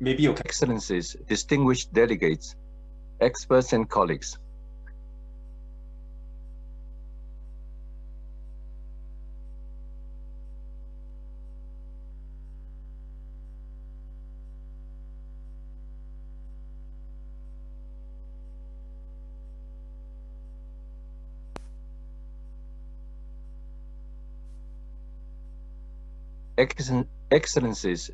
maybe you. Excellencies, distinguished delegates, experts and colleagues. Excellencies,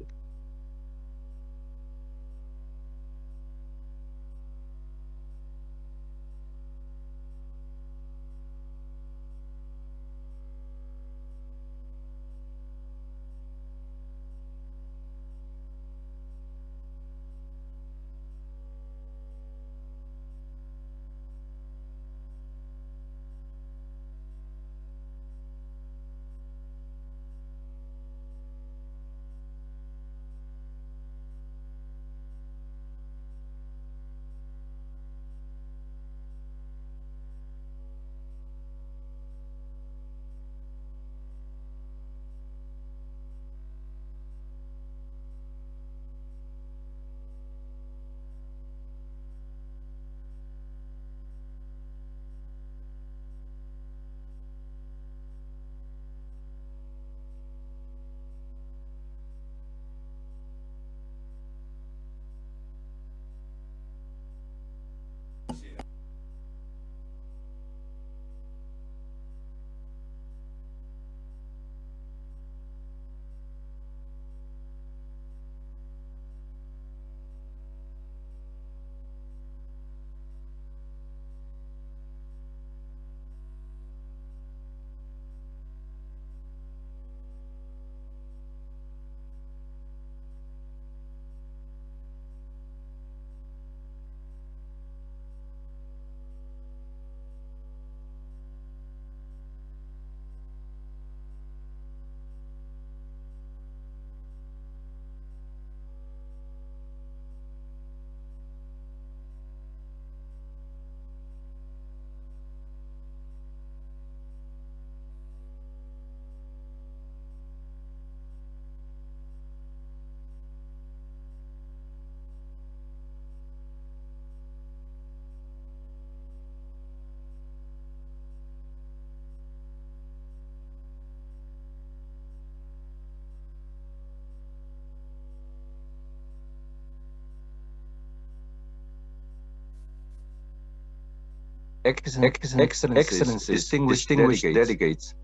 Excellencies, Excellencies. distinguished, distinguished delegates, delegates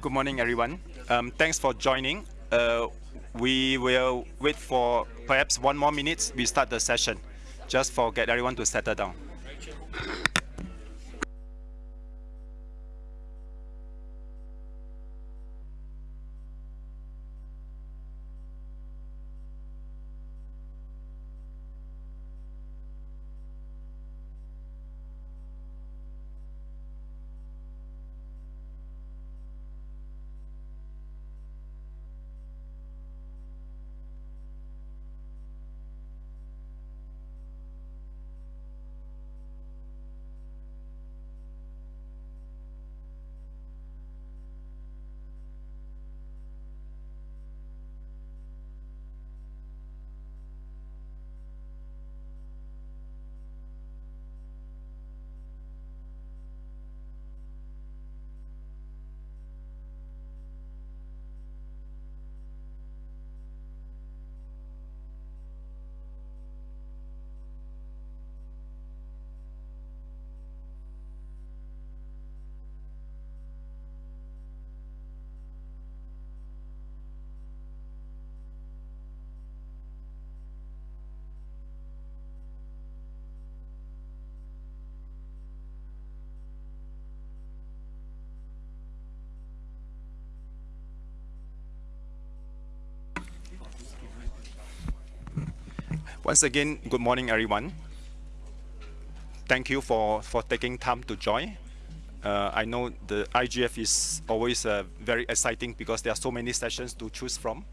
good morning, everyone. Um, thanks for joining. Uh, we will wait for perhaps one more minute. We start the session, just for get everyone to settle down. Once again, good morning, everyone. Thank you for, for taking time to join. Uh, I know the IGF is always uh, very exciting because there are so many sessions to choose from.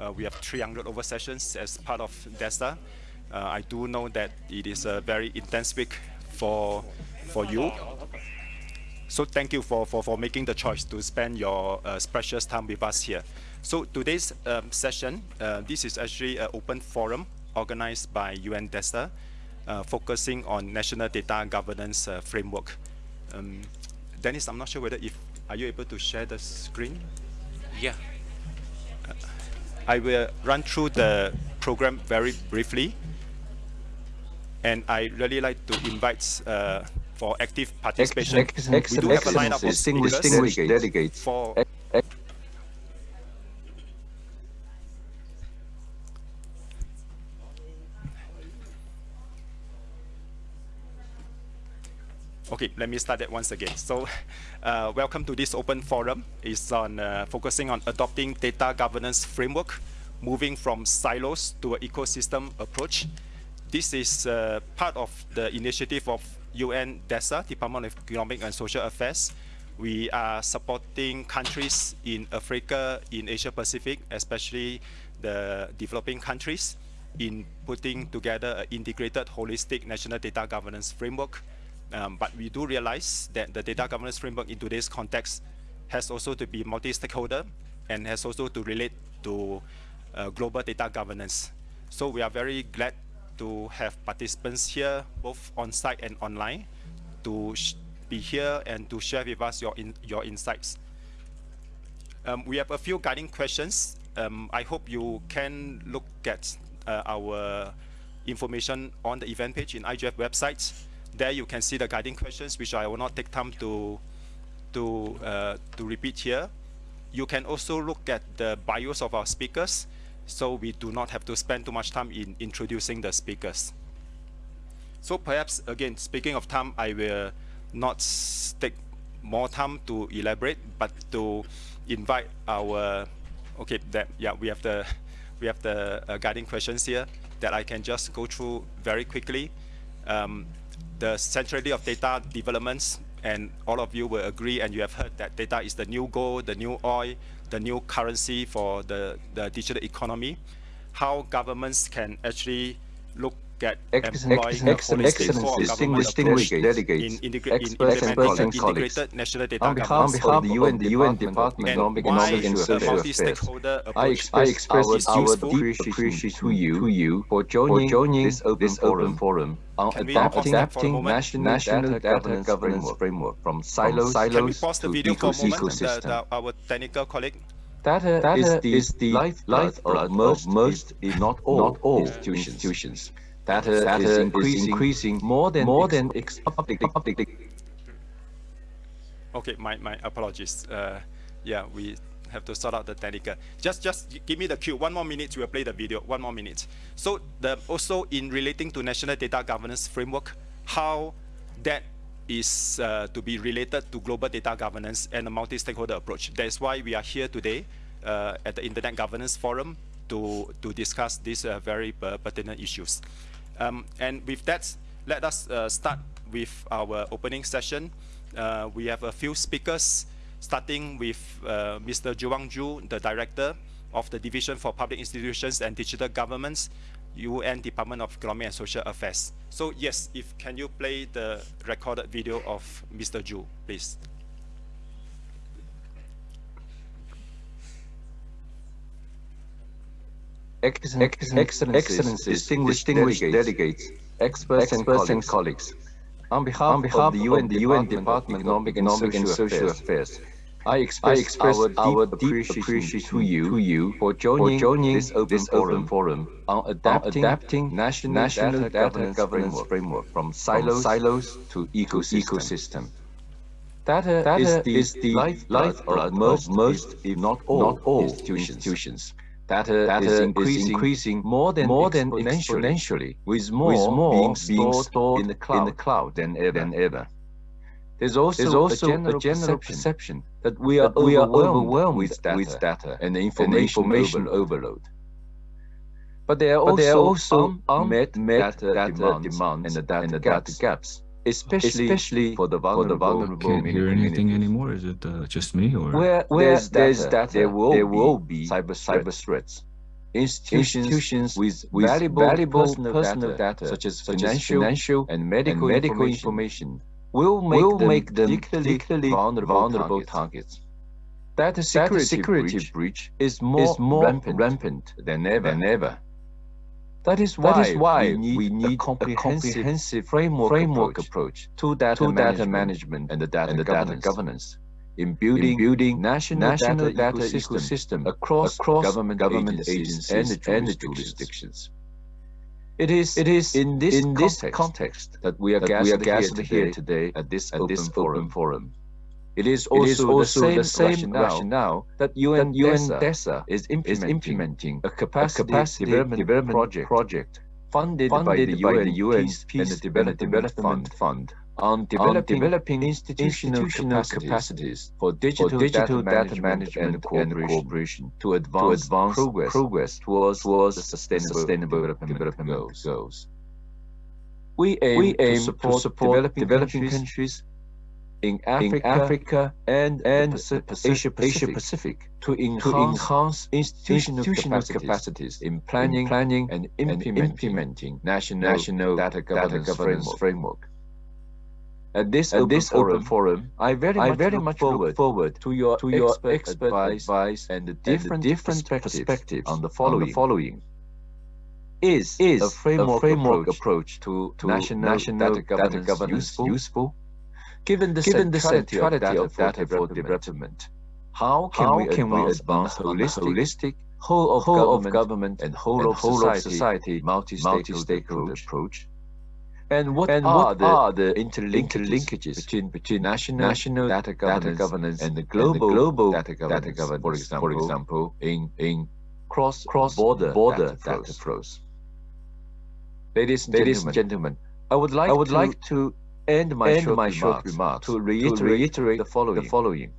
Uh, we have 300 over sessions as part of DESA. Uh, I do know that it is a very intense week for, for you. So thank you for, for, for making the choice to spend your uh, precious time with us here. So today's um, session, uh, this is actually an open forum organized by UN DESA, uh, focusing on national data governance uh, framework. Um, Dennis, I'm not sure whether if, are you able to share the screen? Yeah. I will run through the program very briefly. And I really like to invite uh, for active participation. Ex- ex- we do have a lineup of distinguished, distinguished delegates. for Okay, let me start that once again. So, uh, welcome to this open forum. It's on uh, focusing on adopting data governance framework, moving from silos to an ecosystem approach. This is uh, part of the initiative of UN DESA, Department of Economic and Social Affairs. We are supporting countries in Africa, in Asia Pacific, especially the developing countries, in putting together an integrated, holistic national data governance framework um, but we do realize that the data governance framework in today's context has also to be multi-stakeholder and has also to relate to uh, global data governance. So we are very glad to have participants here, both on-site and online, to be here and to share with us your, in your insights. Um, we have a few guiding questions. Um, I hope you can look at uh, our information on the event page in IGF website there you can see the guiding questions, which I will not take time to, to, uh, to repeat here. You can also look at the bios of our speakers, so we do not have to spend too much time in introducing the speakers. So perhaps, again, speaking of time, I will not take more time to elaborate, but to invite our, okay, that, yeah, we have the, we have the uh, guiding questions here that I can just go through very quickly. Um, the centrality of data developments, and all of you will agree, and you have heard that data is the new gold, the new oil, the new currency for the, the digital economy. How governments can actually look at Excellent, employing a excellent, holistic excellent, core distinguished delegates, in, in experts and colleagues. integrated national data On behalf, of the UN, the UN Department of Economic and Social Affairs, I express, our deep appreciation to you, for joining, this open forum, forum on adapting, adapting national, national data, governance framework, from silos, silos to video for a eco- moment? The, ecosystem. our technical colleague. Data, is the, is the lifeblood of most, most, if not all institutions. Institutions. Data, Data is increasing, increasing more than more than ex- public, public, Okay, my, my apologies. Uh, yeah, we have to sort out the technical. Just just give me the cue. One more minute, we will play the video. One more minute. So the also in relating to national data governance framework, how that is uh, to be related to global data governance and a multi-stakeholder approach. That is why we are here today uh, at the Internet Governance Forum to to discuss these uh, very uh, pertinent issues. Um, and with that, let us uh, start with our opening session. Uh, we have a few speakers, starting with uh, Mr. Zhu, the Director of the Division for Public Institutions and Digital Governments, UN Department of Economic and Social Affairs. So yes, if can you play the recorded video of Mr. Zhu, please. Excellent, excellent, excellencies, distinguished, distinguished delegates, experts, experts and colleagues. On behalf, on behalf of the UN, the UN Department of Economic and Social Affairs, I express, I express our, our deep appreciation to you, to you for joining, for joining this open, this forum, forum on adapting, adapting national, national data, data governance framework, framework from silos, from silos to ecosystem. ecosystem. Data, data uh, uh, is the, is the lifeblood, of most, most, if not all, not all institutions. institutions. Data, data is, increasing, is increasing more than more than exponentially, with more, with more being, being stored in the cloud, in the cloud than ever. Than ever. There's also, There's also a general, a general perception, perception that we are, that we are overwhelmed with data, with data and information, and information overload. overload. But there are also, there are also unmet, met data, data demands and the data, and the gaps, gaps especially, especially for the vulnerable, for the vulnerable Can't hear anything anymore. Is it uh, just me or? Where, where there's, there's data, there will, there will be cyber cyber threats. Institutions, institutions with, with valuable, valuable personal, personal data, data, such as financial, financial and medical, and medical information, will make will them, make them particularly vulnerable, vulnerable targets. Data security, data security breach, breach is more, is more rampant, rampant than ever. Than ever. That is why, that is why we, need we need, a comprehensive, a comprehensive framework, framework approach, to data, to management, data management and the data, and the governance. data governance. In building, in building national, national data, data ecosystem, ecosystem across, across government, government agencies, agencies and, the jurisdictions. It is, it is in this, in context, this context that we are gathered, here, here today at this, at open, this forum. forum it is also, it is also the same, the same rationale, rationale that UN, UNDESA is implementing, is implementing a capacity, a capacity development, development project, project funded, funded by the UN, by the UN Peace, Peace and the Development, Development Fund, Fund on developing, on developing institutional, institutional capacities, capacities, for digital, for digital data, data management, and, cooperation, and cooperation to advance, to advance progress, progress towards, towards the sustainable, sustainable development, development goals. goals. We aim, we aim to support, to support developing, developing countries, countries in Africa, in Africa and, and Pacific, Asia, Pacific, Asia Pacific to enhance, to enhance institutional, institutional capacities, capacities, in planning, in planning and, implementing, and implementing national, national data governance, data governance framework. framework. At this, At open, this forum, open forum, I very I much, very look, much forward, look forward to your, to your expert, expert advice, advice and the different, and the different perspectives, perspectives on the following. On the following is, is a framework, a framework approach, approach to, to national, national data governance, data governance useful, useful Given the Given centrality, the centrality of, data, of data for development, how can, how we, can advance we advance a holistic, holistic whole of, whole government, of government and whole, and of, whole society, of society multi-stakeholder approach? approach? And what, and are, what the are the interlinkages, interlinkages between, between national, national data, governance data governance and the global, and the global data, governance, data governance, for example, for example in, in cross, cross border, border data, flows. data flows. Ladies and Ladies gentlemen, gentlemen, I would like I would to, like to end my, end short, my remarks short remarks to reiterate, to reiterate the, following. the following.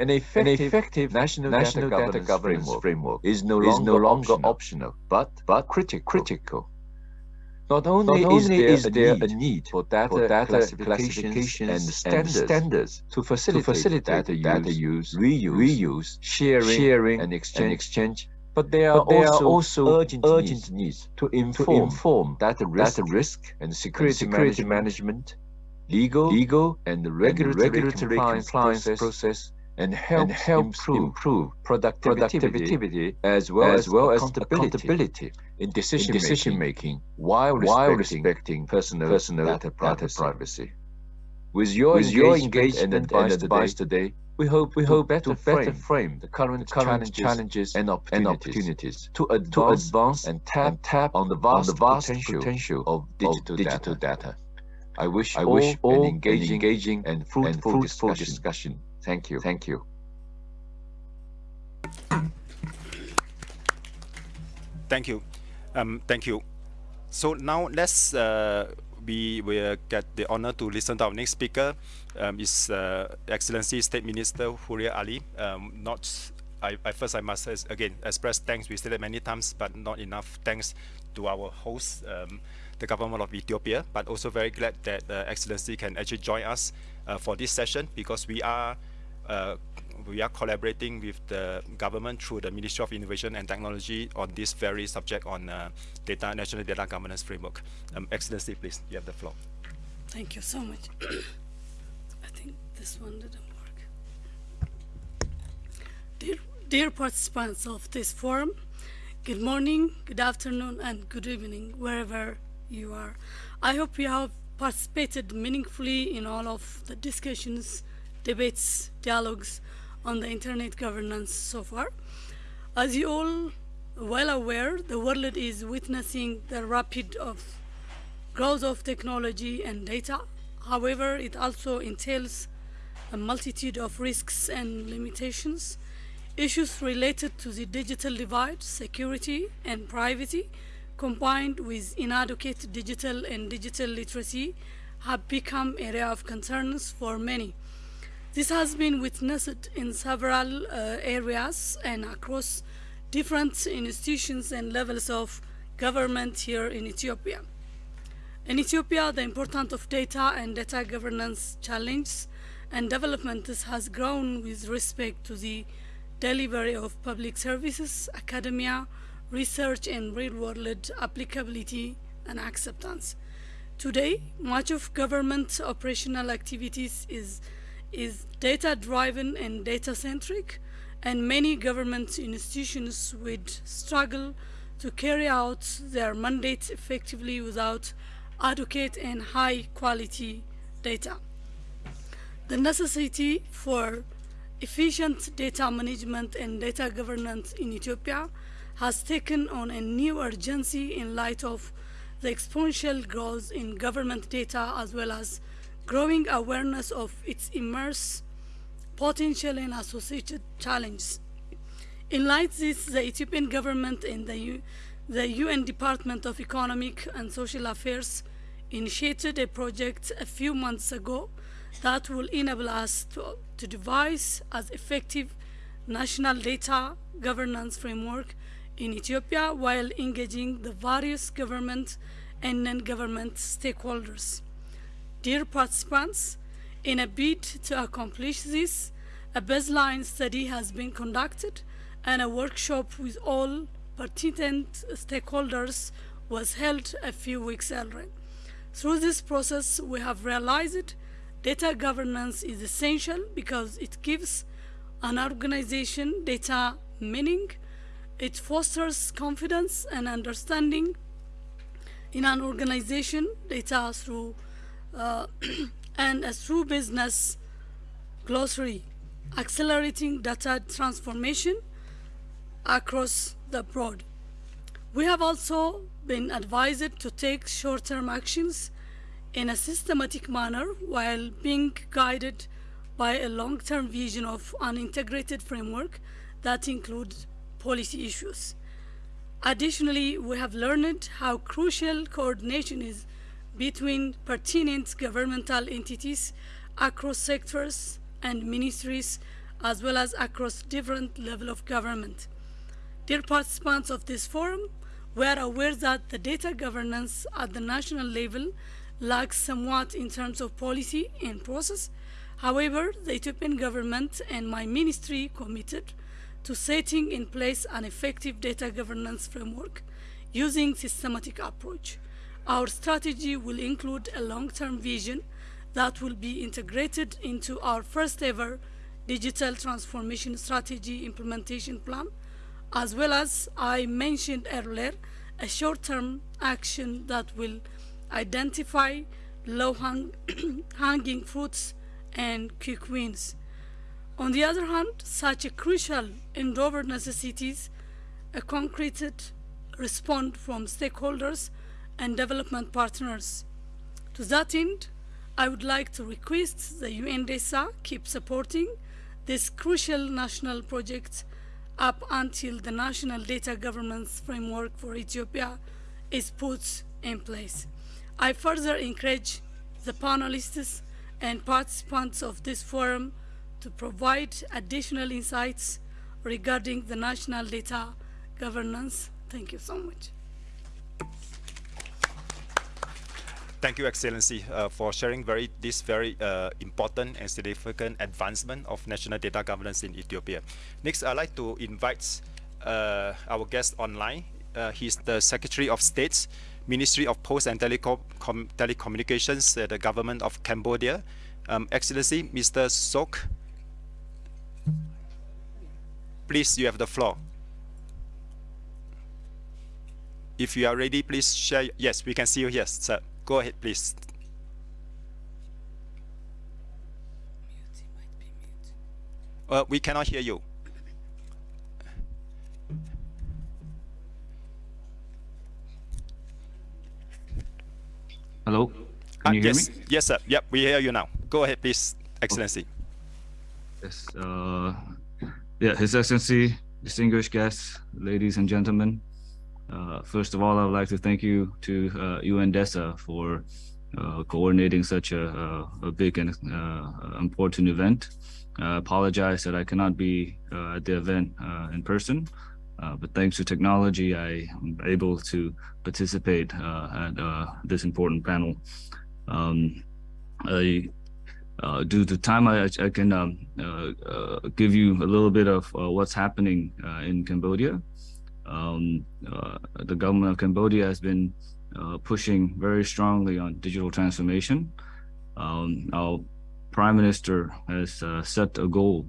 An effective, An effective national, national data, data governance, framework, framework is no is longer, no longer optional, optional, but, but critical. critical. Not only, Not only is, there, is there a, need for data, for data classifications, and, standards, and standards to facilitate, to facilitate data, use, data use, reuse, reuse sharing, sharing and exchange, and exchange but there are, but there also, are also urgent, urgent needs, to, inform, to inform data risk, data risk and security, security management, legal, legal and regulatory, and regulatory compliance, compliance process, and help, and help improve, improve productivity, productivity, as well as, well as accountability, accountability in decision, in decision making, while respecting, while respecting personal, personal data, privacy. privacy. With your, With engagement, your engagement and advice, and advice today, today we hope we hope better, to better frame the current, the current challenges, challenges and, opportunities and opportunities to advance, to advance and, tap, and tap on the vast, on the vast potential, potential of digital, of digital data. data. I wish I all, wish all an engaging, engaging and fruitful, and fruitful discussion. discussion. Thank you. Thank you. Thank you. Um, thank you. So now let's uh, we will get the honor to listen to our next speaker. Um, is uh, Excellency State Minister Huria Ali. Um, not, I, I, first I must again express thanks. We said it many times, but not enough thanks to our host, um, the government of Ethiopia. But also very glad that uh, Excellency can actually join us uh, for this session because we are uh, we are collaborating with the government through the Ministry of Innovation and Technology on this very subject on uh, data national data governance framework. Um, Excellency, please, you have the floor. Thank you so much. I think this one didn't work. Dear, dear participants of this forum, good morning, good afternoon, and good evening, wherever you are. I hope you have participated meaningfully in all of the discussions, debates, dialogues on the internet governance so far. As you all well aware, the world is witnessing the rapid of growth of technology and data. However, it also entails a multitude of risks and limitations. Issues related to the digital divide, security and privacy, combined with inadequate digital and digital literacy, have become area of concerns for many. This has been witnessed in several uh, areas and across different institutions and levels of government here in Ethiopia. In Ethiopia, the importance of data and data governance challenge and development has grown with respect to the delivery of public services, academia, research, and real-world applicability and acceptance. Today, much of government operational activities is, is data-driven and data-centric, and many government institutions would struggle to carry out their mandates effectively without adequate and high-quality data. The necessity for efficient data management and data governance in Ethiopia has taken on a new urgency in light of the exponential growth in government data as well as growing awareness of its immense potential and associated challenges. In light of this, the Ethiopian government and the, U the UN Department of Economic and Social Affairs initiated a project a few months ago that will enable us to, to devise as effective national data governance framework in Ethiopia while engaging the various government and non-government stakeholders. Dear participants, in a bid to accomplish this, a baseline study has been conducted and a workshop with all pertinent stakeholders was held a few weeks earlier. Through this process, we have realized data governance is essential because it gives an organization data meaning, it fosters confidence and understanding in an organization data through Uh, and a through business glossary, accelerating data transformation across the board. We have also been advised to take short-term actions in a systematic manner while being guided by a long-term vision of an integrated framework that includes policy issues. Additionally, we have learned how crucial coordination is between pertinent governmental entities across sectors and ministries as well as across different levels of government. Dear participants of this forum, we are aware that the data governance at the national level lacks somewhat in terms of policy and process. However, the Ethiopian government and my ministry committed to setting in place an effective data governance framework using systematic approach. Our strategy will include a long-term vision that will be integrated into our first ever digital transformation strategy implementation plan, as well as I mentioned earlier, a short-term action that will identify low-hanging fruits and quick wins. On the other hand, such a crucial endeavor necessitates a concrete response from stakeholders and development partners. To that end, I would like to request the UNDESA keep supporting this crucial national project up until the national data governance framework for Ethiopia is put in place. I further encourage the panelists and participants of this forum to provide additional insights regarding the national data governance. Thank you so much. Thank you, Excellency, uh, for sharing very this very uh, important and significant advancement of national data governance in Ethiopia. Next, I'd like to invite uh, our guest online. Uh, he's the Secretary of State, Ministry of Post and Telecom Telecommunications at the Government of Cambodia. Um, Excellency, Mr. Sok, please, you have the floor. If you are ready, please share. Yes, we can see you. Yes, sir. Go ahead, please. Uh, we cannot hear you. Hello? Can Uh, you hear yes, me? yes, sir. Yep, we hear you now. Go ahead, please, Excellency. Yes. Uh, yeah, His Excellency, distinguished guests, ladies and gentlemen. Uh, first of all, I would like to thank you to uh, UNDESA for uh, coordinating such a, a, a big and uh, important event. I apologize that I cannot be uh, at the event uh, in person. Uh, but thanks to technology, I am able to participate uh, at uh, this important panel. Um, I, uh, due to time, I, I can um, uh, give you a little bit of what's happening in Cambodia. Um, the government of Cambodia has been pushing very strongly on digital transformation. Um, our prime minister has set a goal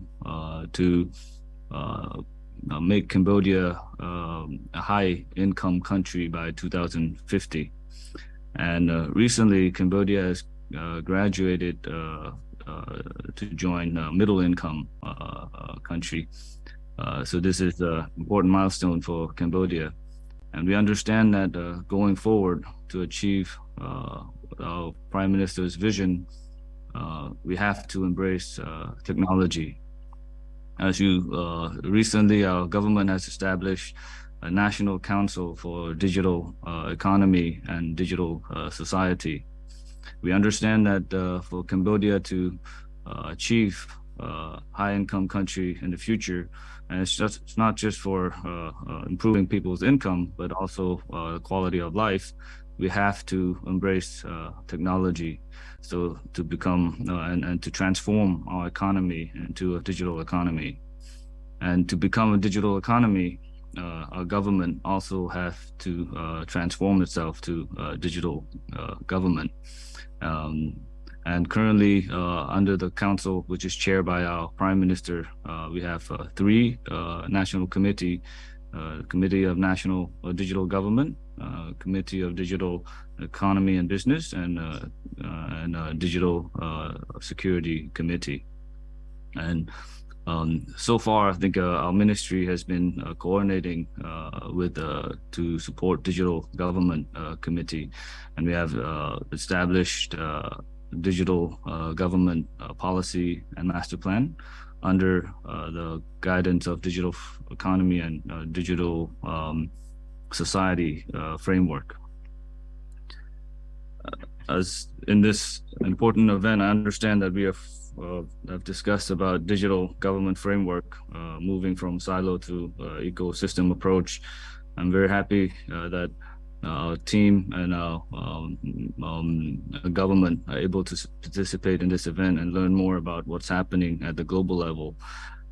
to uh, make Cambodia um, a high income country by 2050. And uh, recently, Cambodia has uh, graduated uh, uh, to join middle income country. So this is an important milestone for Cambodia. And we understand that going forward to achieve our prime minister's vision, we have to embrace technology as you uh, recently, our government has established a national council for digital uh, economy and digital uh, society. We understand that uh, for Cambodia to uh, achieve uh, high income country in the future, and it's just it's not just for improving people's income, but also the quality of life, we have to embrace technology so to become uh, and, and to transform our economy into a digital economy. And to become a digital economy, uh, our government also have to uh, transform itself to digital uh, government. Um, and currently, uh, under the council, which is chaired by our prime minister, uh, we have three national committee, Committee of National Digital Government, Committee of Digital Economy and Business, and uh, and uh, Digital uh, Security Committee. And um, so far, I think uh, our ministry has been uh, coordinating uh, with to support digital government committee, and we have established digital government policy and master plan under the guidance of digital economy and digital um, society framework as in this important event, I understand that we have uh, have discussed about digital government framework, uh, moving from silo to uh, ecosystem approach. I'm very happy uh, that our team and our um, um, government are able to participate in this event and learn more about what's happening at the global level.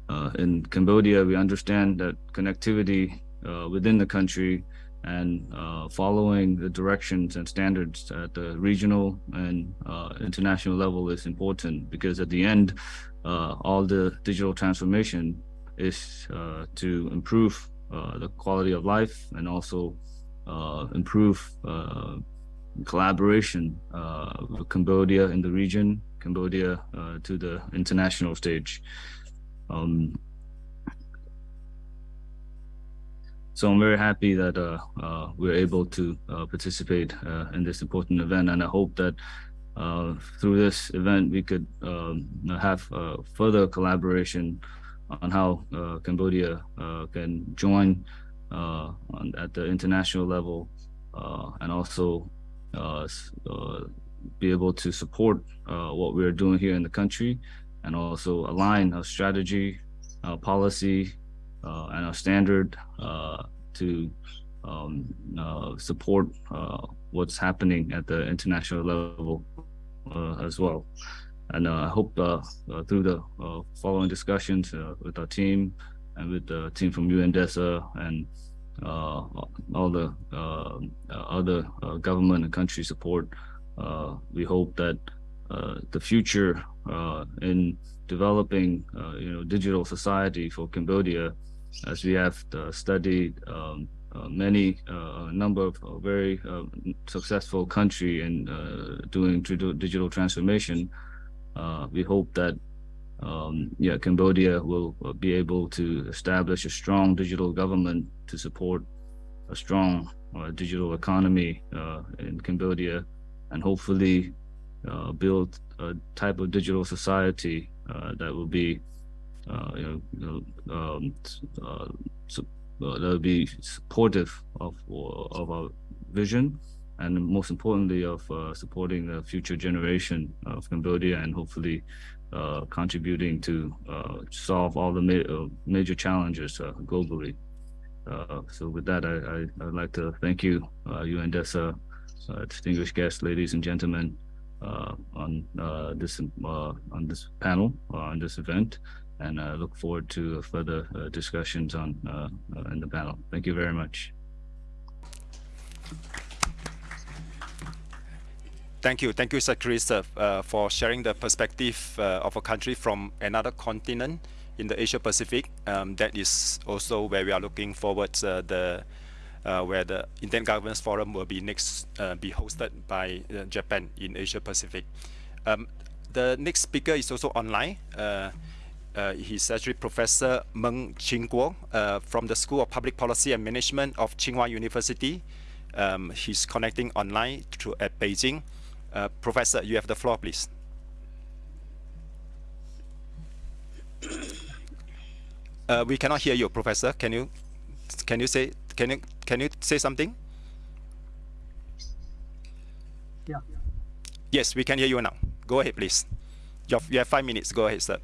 Uh, in Cambodia, we understand that connectivity uh, within the country and uh, following the directions and standards at the regional and uh, international level is important because at the end, uh, all the digital transformation is uh, to improve the quality of life and also improve collaboration with Cambodia in the region, Cambodia to the international stage. Um, So I'm very happy that uh, uh, we're able to uh, participate uh, in this important event, and I hope that uh, through this event we could um, have uh, further collaboration on how Cambodia can join Uh, on, at the international level, uh, and also uh, be able to support what we're doing here in the country, and also align our strategy, our policy, uh, and our standard uh, to um, uh, support what's happening at the international level as well. And I hope through the following discussions with our team and with the team from UNDESA and uh, all the uh, other uh, government and country support. we hope that the future in developing, you know, digital society for Cambodia as we have uh, studied um, uh, many uh, number of very successful country in doing digital transformation. we hope that um, yeah, Cambodia will be able to establish a strong digital government to support a strong uh, digital economy uh, in Cambodia and hopefully uh, build a type of digital society that will be uh, you know, um, uh, so, uh, that will be supportive of of our vision, and most importantly, of supporting the future generation of Cambodia, and hopefully contributing to solve all the ma major challenges globally. Uh, so with that, I, I, I'd like to thank you, uh, uh, distinguished guests, ladies and gentlemen, uh, on uh, this uh, on this panel, uh, on this event, and I look forward to further uh, discussions on uh, uh, in the panel. Thank you very much. Thank you. Thank you, Sir Chris, uh, uh, for sharing the perspective uh, of a country from another continent in the Asia Pacific. Um, that is also where we are looking forward uh, the uh, where the Internet Governance Forum will be next uh, be hosted by Japan in Asia Pacific. Um, the next speaker is also online. He's actually Professor Meng Qingguo from the School of Public Policy and Management of Tsinghua University. Um, he's connecting online to at Beijing. Uh, Professor, you have the floor, please. Uh, we cannot hear you, Professor. Can you can you say can you can you say something? Yeah. Yes, we can hear you now. Go ahead, please. You have, you have five minutes. Go ahead, sir.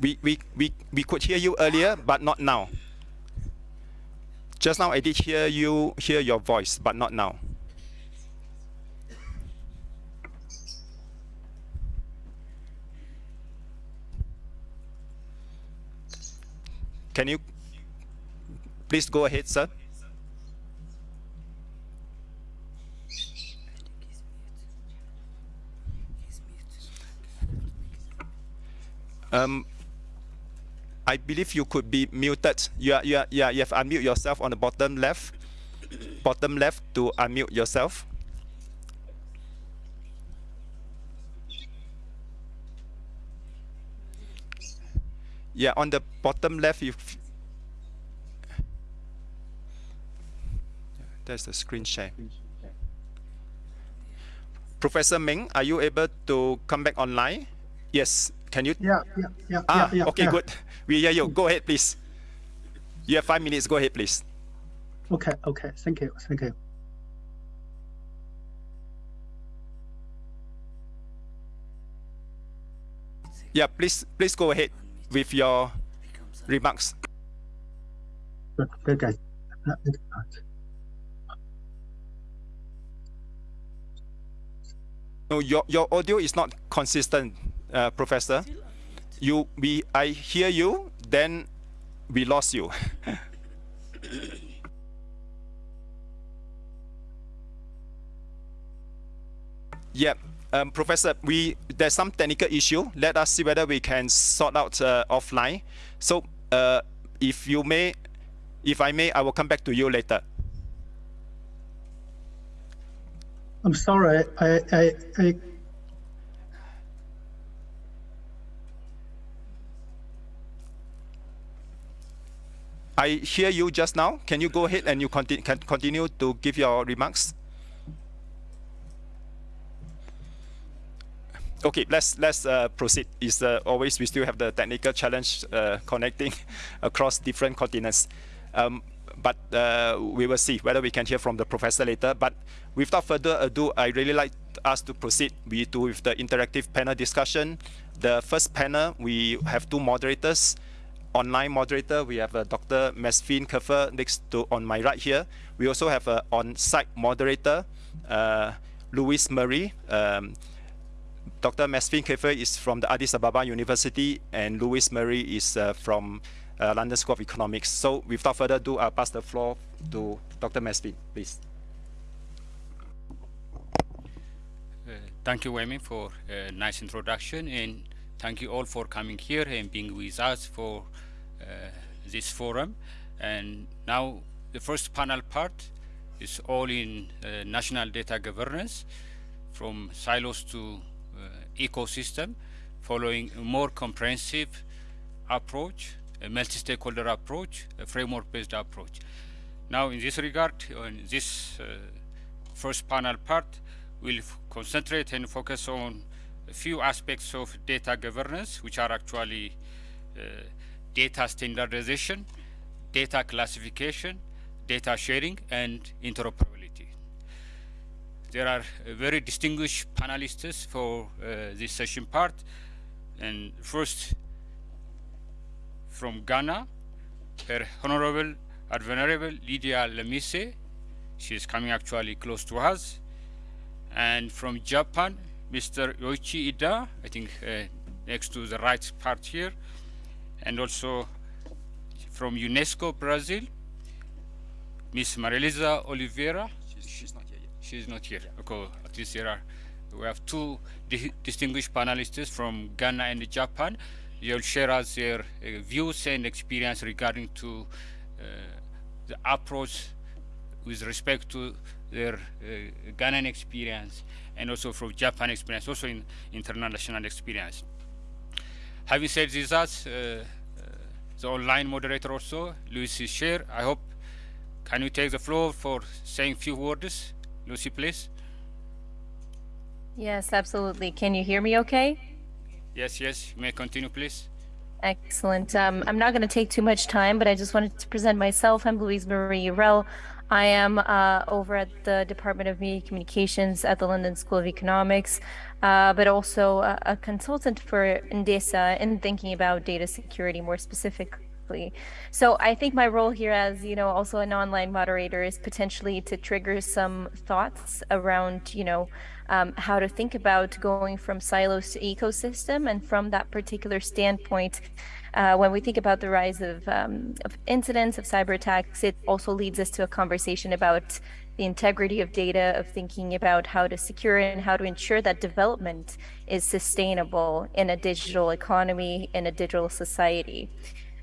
We, we, we, we could hear you earlier, but not now. Just now I did hear you hear your voice, but not now. Can you please go ahead, sir? Um, I believe you could be muted. You are, you are, yeah, you have unmute yourself on the bottom left. Bottom left to unmute yourself. Yeah, on the bottom left, you. There's the screen share. Professor Ming, are you able to come back online? Yes. Can you? Yeah, yeah, yeah, Ah, yeah, yeah. okay, yeah. good. We hear you. Go ahead, please. You have five minutes. Go ahead, please. Okay, okay. Thank you, thank you. Yeah, please, please go ahead with your remarks. Good, good, guys. Uh, No, your your audio is not consistent, uh, Professor. You, we, I hear you, then we lost you. yeah, um, Professor, we there's some technical issue. Let us see whether we can sort out uh, offline. So, uh, if you may, if I may, I will come back to you later. I'm sorry, I, I, I, I hear you just now. Can you go ahead and you conti- can continue to give your remarks? Okay, let's let's uh, proceed. Is uh, always we still have the technical challenge uh, connecting across different continents, um, but uh, we will see whether we can hear from the professor later. But without further ado, I really like us to proceed with, to, with the interactive panel discussion. The first panel we have two moderators online moderator, we have uh, Dr. Mesfin Kaffer next to on my right here. We also have an on-site moderator, uh, Louis Murray. Um, Dr. Mesfin Kaffer is from the Addis Ababa University, and Louis Murray is uh, from uh, London School of Economics. So, without further ado, I'll pass the floor to Dr. Mesfin, please. Uh, thank you, Wemi, for a nice introduction, and thank you all for coming here and being with us for uh, this forum. And now the first panel part is all in uh, national data governance, from silos to uh, ecosystem, following a more comprehensive approach, a multi-stakeholder approach, a framework-based approach. Now, in this regard, on this uh, first panel part, we'll concentrate and focus on a few aspects of data governance, which are actually uh, data standardization, data classification, data sharing, and interoperability. There are uh, very distinguished panelists for uh, this session part. And first, from Ghana, Her Honorable and Venerable Lydia Lamisi. She is coming actually close to us. And from Japan, Mr. Yoichi Iida, I think uh, next to the right part here. And also from UNESCO Brazil, Miss Marielza Oliveira. She's not here yet. She's not here. Okay, at least there are. We have two di distinguished panelists from Ghana and Japan. They'll share us their uh, views and experience regarding to uh, the approach with respect to their uh, Ghanaian experience and also from Japan experience, also in international experience. Having said this, that, uh, uh, the online moderator also, Lucy Sher, I hope, can you take the floor for saying a few words? Lucy, please. Yes, absolutely. Can you hear me okay? Yes, yes, you may continue, please. Excellent. Um, I'm not going to take too much time, but I just wanted to present myself. I'm Louise Marie Hurel. I am uh, over at the Department of Media Communications at the London School of Economics, uh, but also a, a, consultant for UN DESA in thinking about data security more specifically. So I think my role here as, you know, also an online moderator is potentially to trigger some thoughts around, you know, um, how to think about going from silos to ecosystem. And from that particular standpoint, uh, when we think about the rise of, um, of incidents of cyber attacks, it also leads us to a conversation about the integrity of data, of thinking about how to secure and how to ensure that development is sustainable in a digital economy, in a digital society.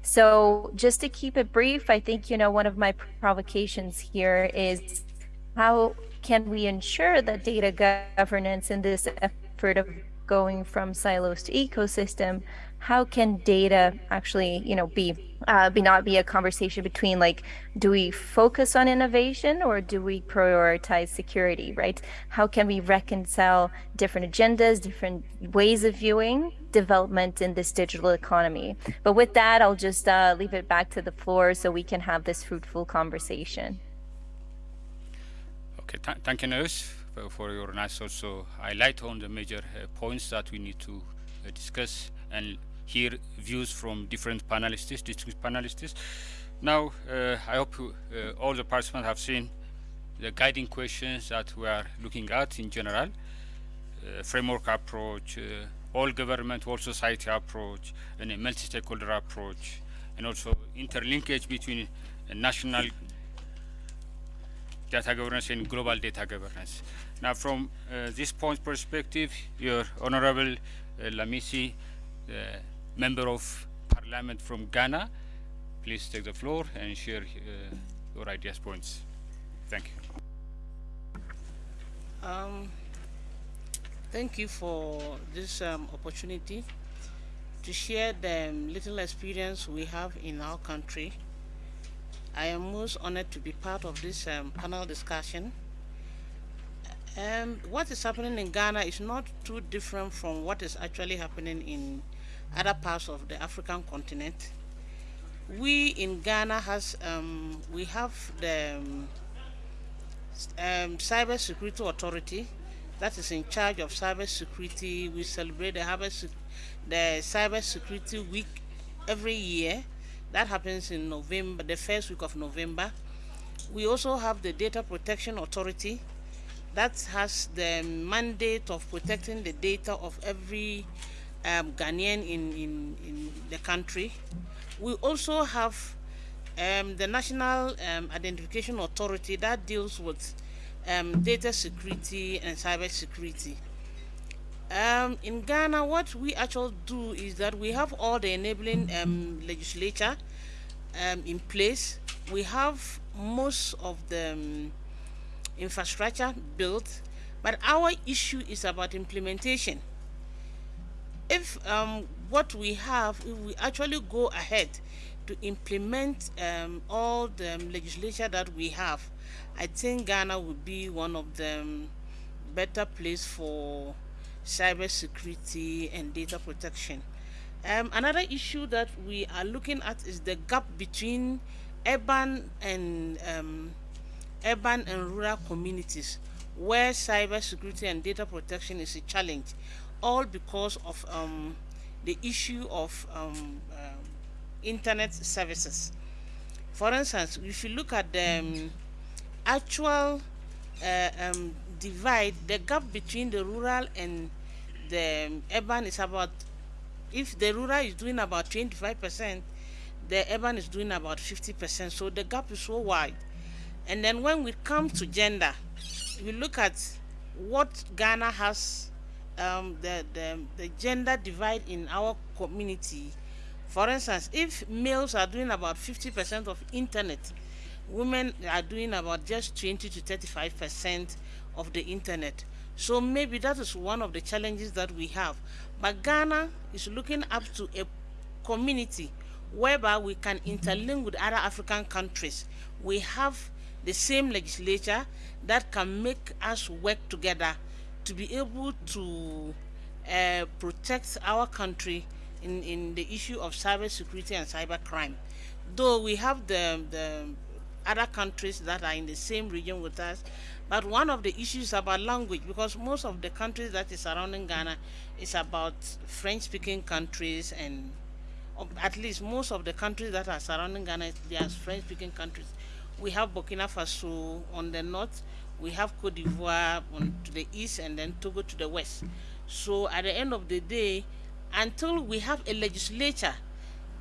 So just to keep it brief, I think, you know, one of my provocations here is how can we ensure that data governance in this effort of going from silos to ecosystem how can data actually you know be uh, be not be a conversation between like do we focus on innovation or do we prioritize security right? How can we reconcile different agendas different ways of viewing development in this digital economy? But with that i'll just uh, leave it back to the floor so we can have this fruitful conversation. Okay, th thank you, Nurse, for, for, your nice also highlight on the major uh, points that we need to uh, discuss and hear views from different panelists, distinguished panelists. Now, uh, I hope uh, all the participants have seen the guiding questions that we are looking at in general, uh, framework approach, all government, all society approach, and a multi-stakeholder approach, and also interlinkage between national data governance and global data governance. Now, from uh, this point perspective, your Honorable uh, Lamisi, uh, Member of Parliament from Ghana, please take the floor and share uh, your ideas points. Thank you. Um, thank you for this um, opportunity to share the little experience we have in our country I am most honored to be part of this um, panel discussion. Um, what is happening in Ghana is not too different from what is actually happening in other parts of the African continent. We in Ghana has um, we have the um, um, Cyber Security Authority that is in charge of cyber security. We celebrate the, the Cyber Security Week every year that happens in November, the first week of November. We also have the Data Protection Authority that has the mandate of protecting the data of every um, Ghanaian in, in, in the country. We also have um, the National um, Identification Authority that deals with um, data security and cyber security. Um, in Ghana, what we actually do is that we have all the enabling um, legislature um, in place. We have most of the infrastructure built, but our issue is about implementation. If um, what we have, if we actually go ahead to implement um, all the legislation that we have, I think Ghana would be one of the better place for cyber security and data protection. Um, another issue that we are looking at is the gap between urban and um, urban and rural communities where cyber security and data protection is a challenge, all because of um, the issue of um, um internet services. For instance, if you look at the um, actual uh, um, divide, the gap between the rural and the urban is about, if the rural is doing about 25%, the urban is doing about 50%. So the gap is so wide. And then when we come to gender, we look at what Ghana has, um, the, the, the gender divide in our community. For instance, if males are doing about 50% of internet, women are doing about just 20 to 35% of the internet. So maybe that is one of the challenges that we have. But Ghana is looking up to a community whereby we can interlink with other African countries. We have the same legislature that can make us work together to be able to uh, protect our country in, in the issue of cyber security and cyber crime. Though we have the, the other countries that are in the same region with us, but one of the issues about language, because most of the countries that is surrounding Ghana is about French-speaking countries and at least most of the countries that are surrounding Ghana, they are French-speaking countries. We have Burkina Faso on the north, we have Cote d'Ivoire to the east, and then Togo to the west. So at the end of the day, until we have a legislature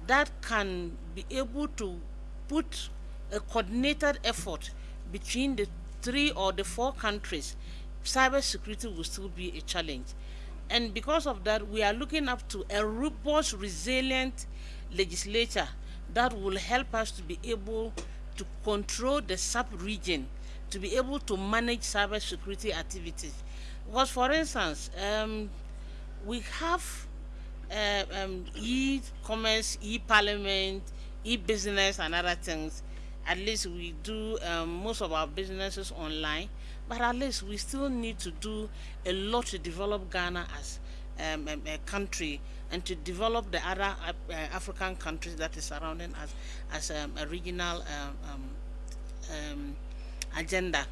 that can be able to put a coordinated effort between the three or the four countries, cyber security will still be a challenge. And because of that, we are looking up to a robust, resilient legislature that will help us to be able to control the sub-region, to be able to manage cyber security activities. Because for instance, um, we have uh, um, e-commerce, e-parliament, e-business and other things. At least we do um, most of our businesses online, but at least we still need to do a lot to develop Ghana as um, a, a, country and to develop the other uh, African countries that is surrounding us as um, a regional um, um, um, agenda.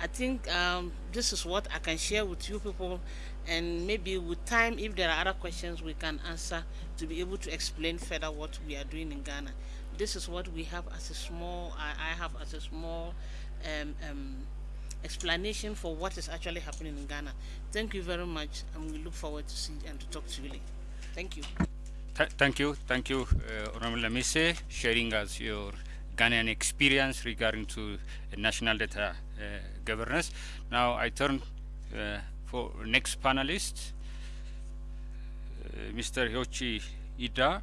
I think um, this is what I can share with you people and maybe with time if there are other questions we can answer to be able to explain further what we are doing in Ghana. This is what we have as a small, I, I have as a small um, um, explanation for what is actually happening in Ghana. Thank you very much and we look forward to see and to talk to you later. Thank you. Th thank you, thank you, uh, Honorable Lamisi, sharing us your Ghanaian experience regarding to national data uh, governance. Now I turn uh, for next panelist, uh, Mr. Yoichi Iida,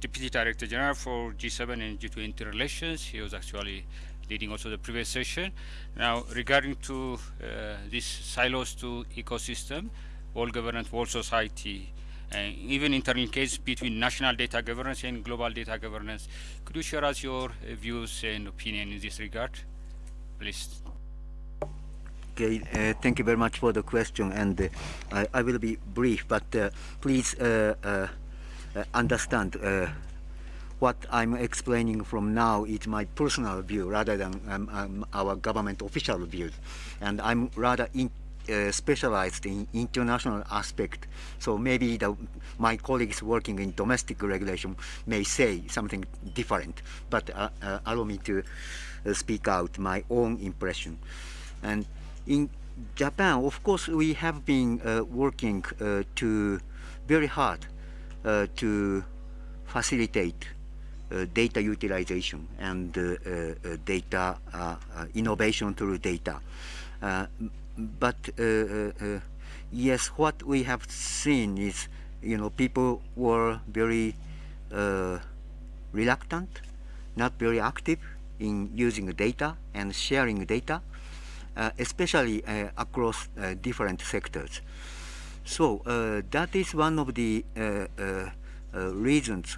Deputy Director General for G7 and G20 relations. He was actually leading also the previous session. Now, regarding to uh, this silos to ecosystem, all governance, all society, even internal case between national data governance and global data governance. Could you share us your uh, views and opinion in this regard, please? Okay, uh, thank you very much for the question, and uh, I, I, will be brief, but uh, please uh, uh, understand what I'm explaining from now is my personal view rather than um, um, our government official views, and I'm rather in, uh, specialized in international aspect. So maybe the, my colleagues working in domestic regulation may say something different, but uh, uh, allow me to speak out my own impression. And in Japan, of course, we have been uh, working uh, to very hard uh, to facilitate uh, data utilization and uh, uh, data innovation through data. But uh, uh, uh, yes, what we have seen is, you know, people were very reluctant, not very active in using data and sharing data. Uh, especially uh, across uh, different sectors. So that is one of the reasons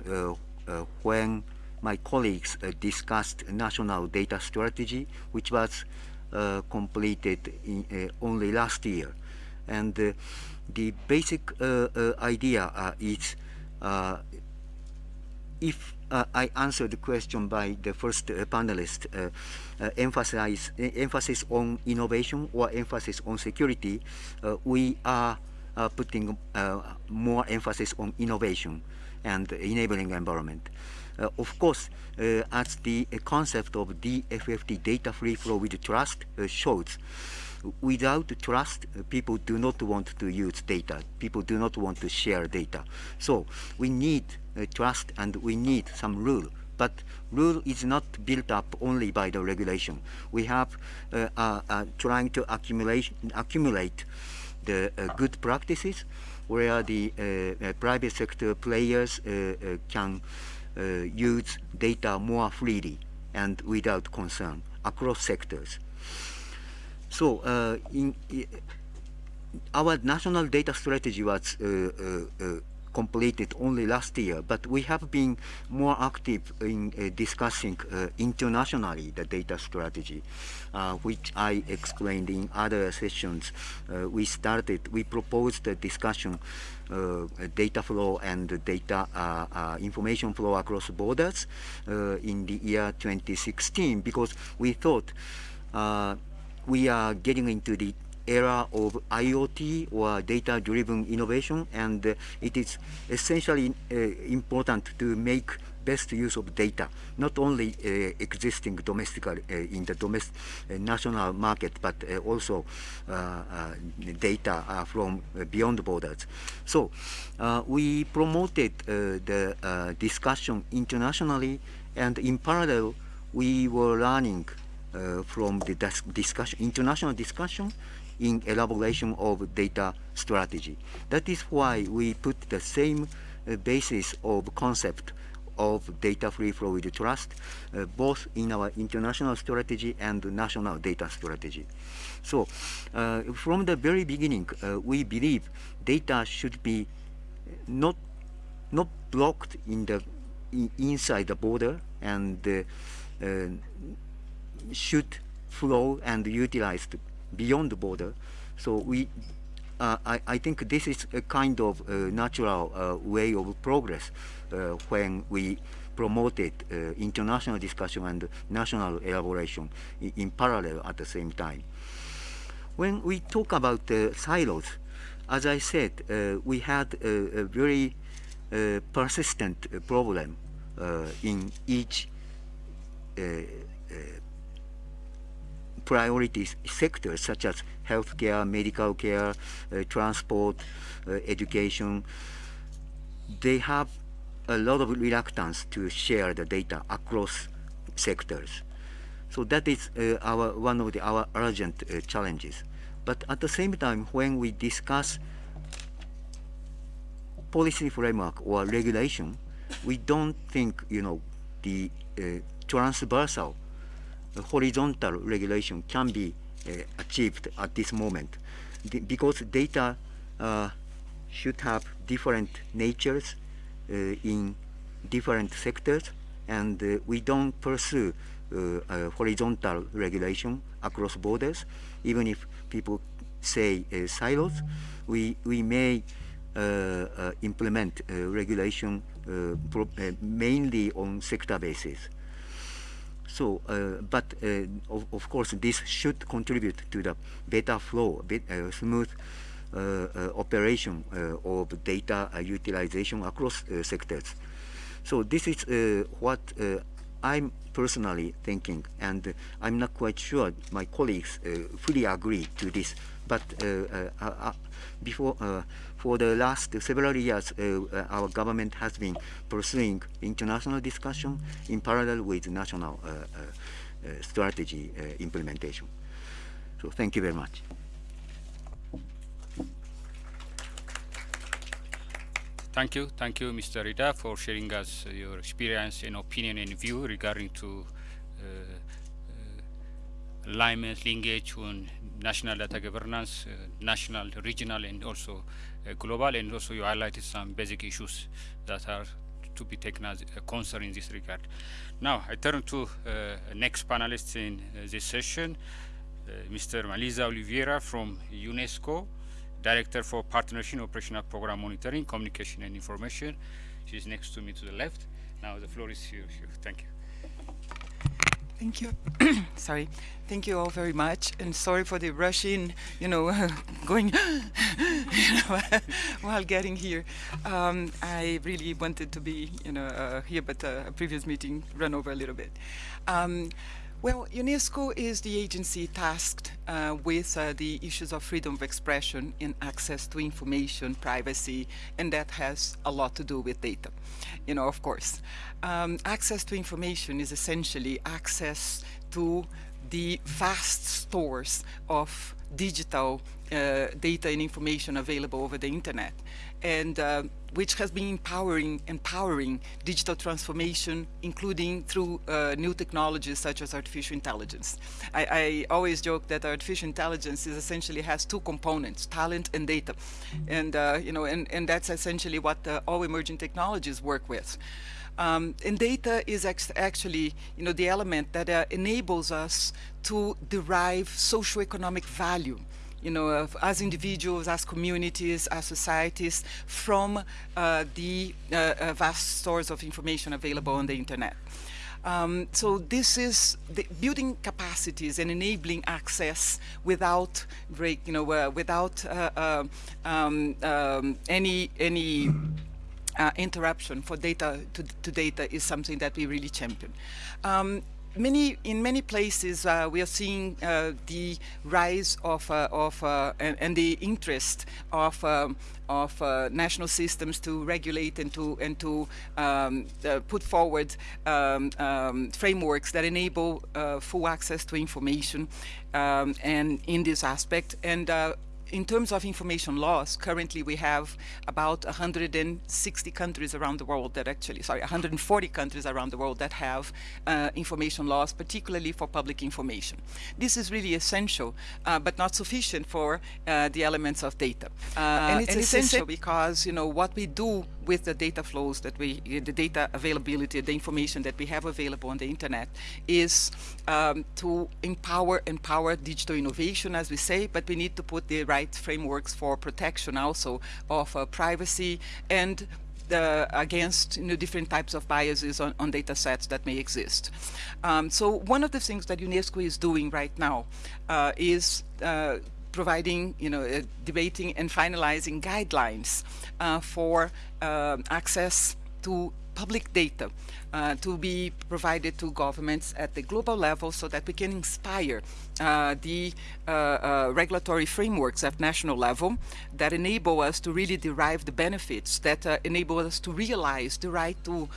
when my colleagues discussed national data strategy, which was completed in, only last year. And the basic idea is if uh, I answered the question by the first uh, panelist, uh, uh emphasize, emphasis on innovation or emphasis on security, uh, we are uh, putting more emphasis on innovation and enabling environment. Uh, of course, uh, as the concept of DFFT, data free flow with trust, shows, without trust, people do not want to use data. People do not want to share data. So we need uh, trust and we need some rule. But rule is not built up only by the regulation. We have uh, uh, uh trying to accumulate, accumulate the uh, good practices where the uh, private sector players can use data more freely and without concern across sectors. So uh, in, in, our national data strategy was uh, uh, uh, completed only last year, but we have been more active in uh, discussing uh, internationally the data strategy, uh, which I explained in other sessions. Uh, we started, we proposed a discussion uh, data flow and data information flow across borders in the year 2016 because we thought we are getting into the era of IoT or data-driven innovation, and uh, it is essentially uh, important to make best use of data, not only uh, existing domestically uh, in the domestic uh, national market, but uh, also data from beyond borders. So we promoted the discussion internationally, and in parallel, we were learning uh, from the discussion, international discussion in elaboration of data strategy. That is why we put the same uh, basis of concept of data free flow with trust, uh, both in our international strategy and national data strategy. So uh, from the very beginning, uh, we believe data should be not, not blocked in the in, inside the border and uh, should flow and utilized beyond the border. So we, uh, I, I, think this is a kind of uh, natural uh, way of progress uh, when we promoted uh, international discussion and national elaboration in, in, parallel at the same time. When we talk about silos, as I said, uh, we had a, a very persistent problem in each priority sectors such as healthcare, medical care, uh, transport, uh, education, they have a lot of reluctance to share the data across sectors. So that is uh, our one of the, our urgent uh, challenges. But at the same time, when we discuss policy framework or regulation, we don't think you know the uh, transversal horizontal regulation can be uh, achieved at this moment. Because data uh, should have different natures uh, in different sectors and uh, we don't pursue uh, horizontal regulation across borders. Even if people say uh, silos we we may implement regulation mainly on sector basis so, uh, but uh, of, of, course, this should contribute to the better flow, bit, uh, smooth uh, uh, operation uh, of data utilization across sectors. So this is what I'm personally thinking, and I'm not quite sure my colleagues fully agree to this. But before for the last several years, uh, uh, our government has been pursuing international discussion in parallel with national uh, strategy implementation. So thank you very much. Thank you. Thank you, Mr. Iida, for sharing us your experience and opinion and view regarding to uh, alignment, linkage on national data governance, uh, national, regional, and also Uh, global, and also you highlighted some basic issues that are to be taken as a concern in this regard. Now, I turn to uh, next panelist in uh, this session, Mr. Marielza Oliveira from UNESCO, Director for Partnership Operational Program Monitoring, Communication and Information. She's next to me to the left. Now the floor is yours. Thank you. Thank you. sorry. Thank you all very much, and sorry for the rushing, you know, going you know, while getting here. Um, I really wanted to be, you know, uh, here, but uh, a previous meeting ran over a little bit. Um, well, UNESCO is the agency tasked uh, with uh, the issues of freedom of expression and access to information, privacy, and that has a lot to do with data, you know, of course. Um, access to information is essentially access to the vast stores of digital uh, data and information available over the internet and uh, which has been empowering empowering digital transformation including through uh, new technologies such as artificial intelligence. I, I, always joke that artificial intelligence is essentially has two components talent and data. And uh, you know and, and that's essentially what uh, all emerging technologies work with. Um, and data is actually, you know, the element that uh, enables us to derive socioeconomic value you know, as individuals, as communities, as societies, from uh, the uh, uh, vast stores of information available on the internet. Um, so this is building capacities and enabling access without break, you know, uh, without uh, uh, um, um, any any interruption for data to, to, data is something that we really champion. Many in many places uh, we are seeing uh, the rise of uh, of uh, and, and, the interest of um, of uh, national systems to regulate and to and to um, uh, put forward um, um, frameworks that enable full access to information um, and in this aspect. And in terms of information laws, currently we have about 160 countries around the world that actually, sorry, 140 countries around the world that have uh, information laws, particularly for public information. This is really essential, uh, but not sufficient for uh, the elements of data. Uh, and it's, and it's essential because, you know, what we do with the data flows that we, the data availability, the information that we have available on the internet is um, to empower, empower digital innovation, as we say, but we need to put the right frameworks for protection also of uh, privacy and against you know, different types of biases on, on data sets that may exist. Um, so one of the things that UNESCO is doing right now uh, is uh, providing, you know, uh, debating and finalizing guidelines for uh, access to public data uh, to be provided to governments at the global level so that we can inspire uh, the uh, uh regulatory frameworks at national level that enable us to really derive the benefits that uh, enable us to realize the right to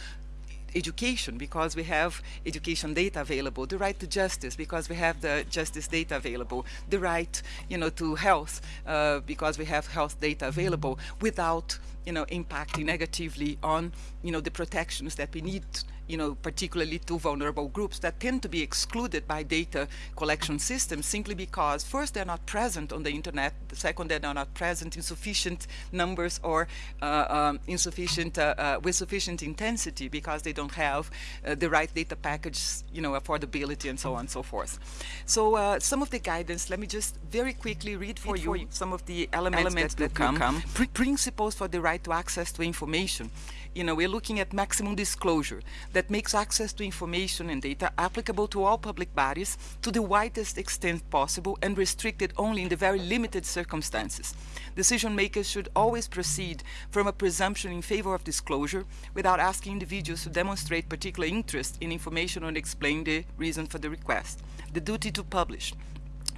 education because we have education data available, the right to justice because we have the justice data available, the right, you know, to health uh, because we have health data available without, you know, impacting negatively on, you know, the protections that we need you know, particularly to vulnerable groups that tend to be excluded by data collection systems simply because first they're not present on the internet, the second they're not present in sufficient numbers or uh, um, insufficient, uh, uh, with sufficient intensity because they don't have uh, the right data package, you know, affordability and so on and so forth. So uh, some of the guidance, let me just very quickly read for, read you, for you, some of the elements, elements that, that, come. come. Pr principles for the right to access to information you know, we're looking at maximum disclosure that makes access to information and data applicable to all public bodies to the widest extent possible and restricted only in the very limited circumstances. Decision makers should always proceed from a presumption in favor of disclosure without asking individuals to demonstrate particular interest in information or explain the reason for the request. The duty to publish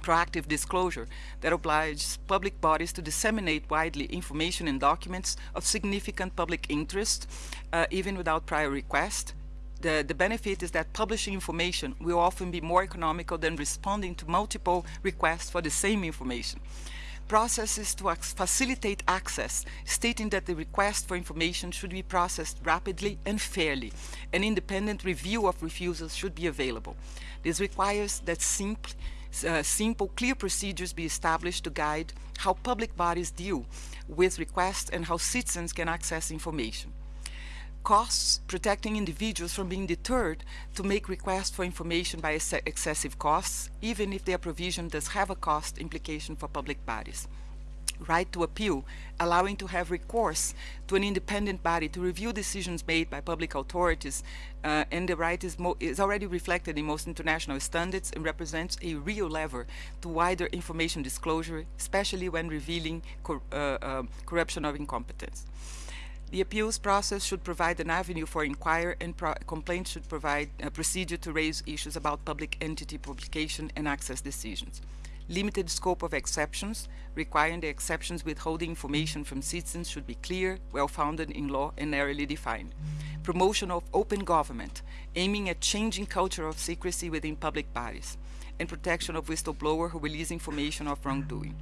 proactive disclosure that obliges public bodies to disseminate widely information and documents of significant public interest, uh, even without prior request. The, the benefit is that publishing information will often be more economical than responding to multiple requests for the same information processes to facilitate access, stating that the request for information should be processed rapidly and fairly. An independent review of refusals should be available. This requires that simply uh, simple, clear procedures be established to guide how public bodies deal with requests and how citizens can access information. Costs, protecting individuals from being deterred to make requests for information by excessive costs, even if their provision does have a cost implication for public bodies right to appeal, allowing to have recourse to an independent body to review decisions made by public authorities, uh, and the right is, is, already reflected in most international standards and represents a real lever to wider information disclosure, especially when revealing cor uh, uh, corruption or incompetence. The appeals process should provide an avenue for inquiry and complaints should provide a procedure to raise issues about public entity publication and access decisions limited scope of exceptions, requiring the exceptions withholding information from citizens should be clear, well-founded in law and narrowly defined. Promotion of open government, aiming at changing culture of secrecy within public bodies, and protection of whistleblower who release information of wrongdoing.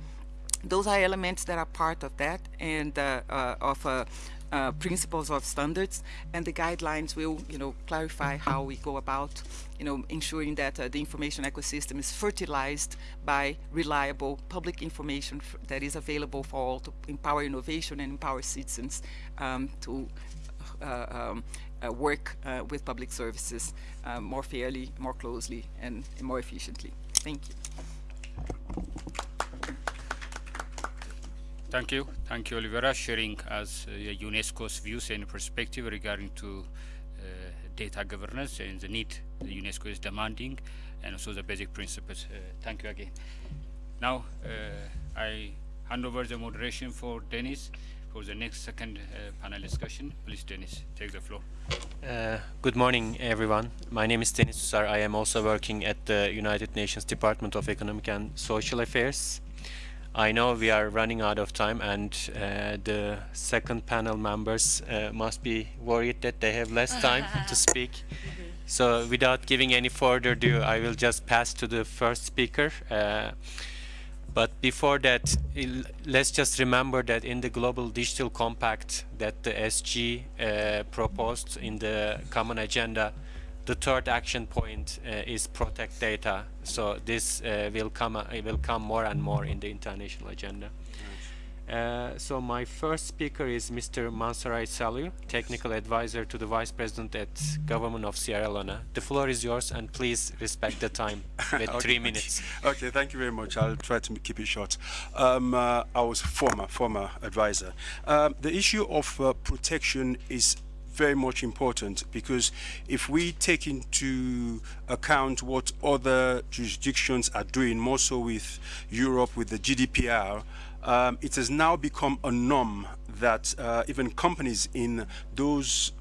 Those are elements that are part of that and uh, uh, of uh, uh, principles of standards and the guidelines will you know clarify how we go about you know ensuring that uh, the information ecosystem is fertilized by reliable public information that is available for all to empower innovation and empower citizens um, to uh, um, uh, work with public services more fairly, more closely and, and more efficiently. Thank you. Thank you. Thank you, Oliveira, sharing as uh, UNESCO's views and perspective regarding to uh, data governance and the need the UNESCO is demanding and also the basic principles. Uh, thank you again. Now, uh, I hand over the moderation for Dennis for the next second uh, panel discussion. Please, Dennis, take the floor. Uh, good morning, everyone. My name is Denis Susar. I am also working at the United Nations Department of Economic and Social Affairs. I know we are running out of time and uh, the second panel members uh, must be worried that they have less time to speak. So without giving any further ado, I will just pass to the first speaker. Uh, but before that, let's just remember that in the Global Digital Compact that the SG uh, proposed in the Common Agenda, the third action point uh, is protect data. So this uh, will come uh, will come more and more in the international agenda. Uh, so my first speaker is Mr. Mansarai Salu, Technical Advisor to the Vice President at Government of Sierra Leone. The floor is yours and please respect the time with okay. three minutes. Okay, thank you very much. I'll try to keep it short. Um, uh, I was former, former advisor. Um, the issue of uh, protection is very much important because if we take into account what other jurisdictions are doing, more so with Europe with the GDPR, um, it has now become a norm that uh, even companies in those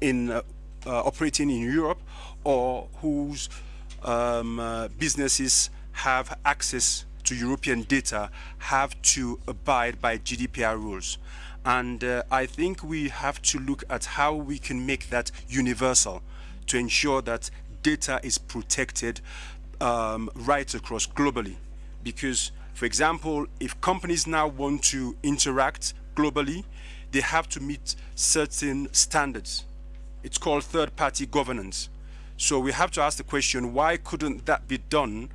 in uh, uh, operating in Europe or whose um, uh, businesses have access to European data have to abide by GDPR rules. And uh, I think we have to look at how we can make that universal to ensure that data is protected um, right across globally. Because, for example, if companies now want to interact globally, they have to meet certain standards. It's called third-party governance. So we have to ask the question, why couldn't that be done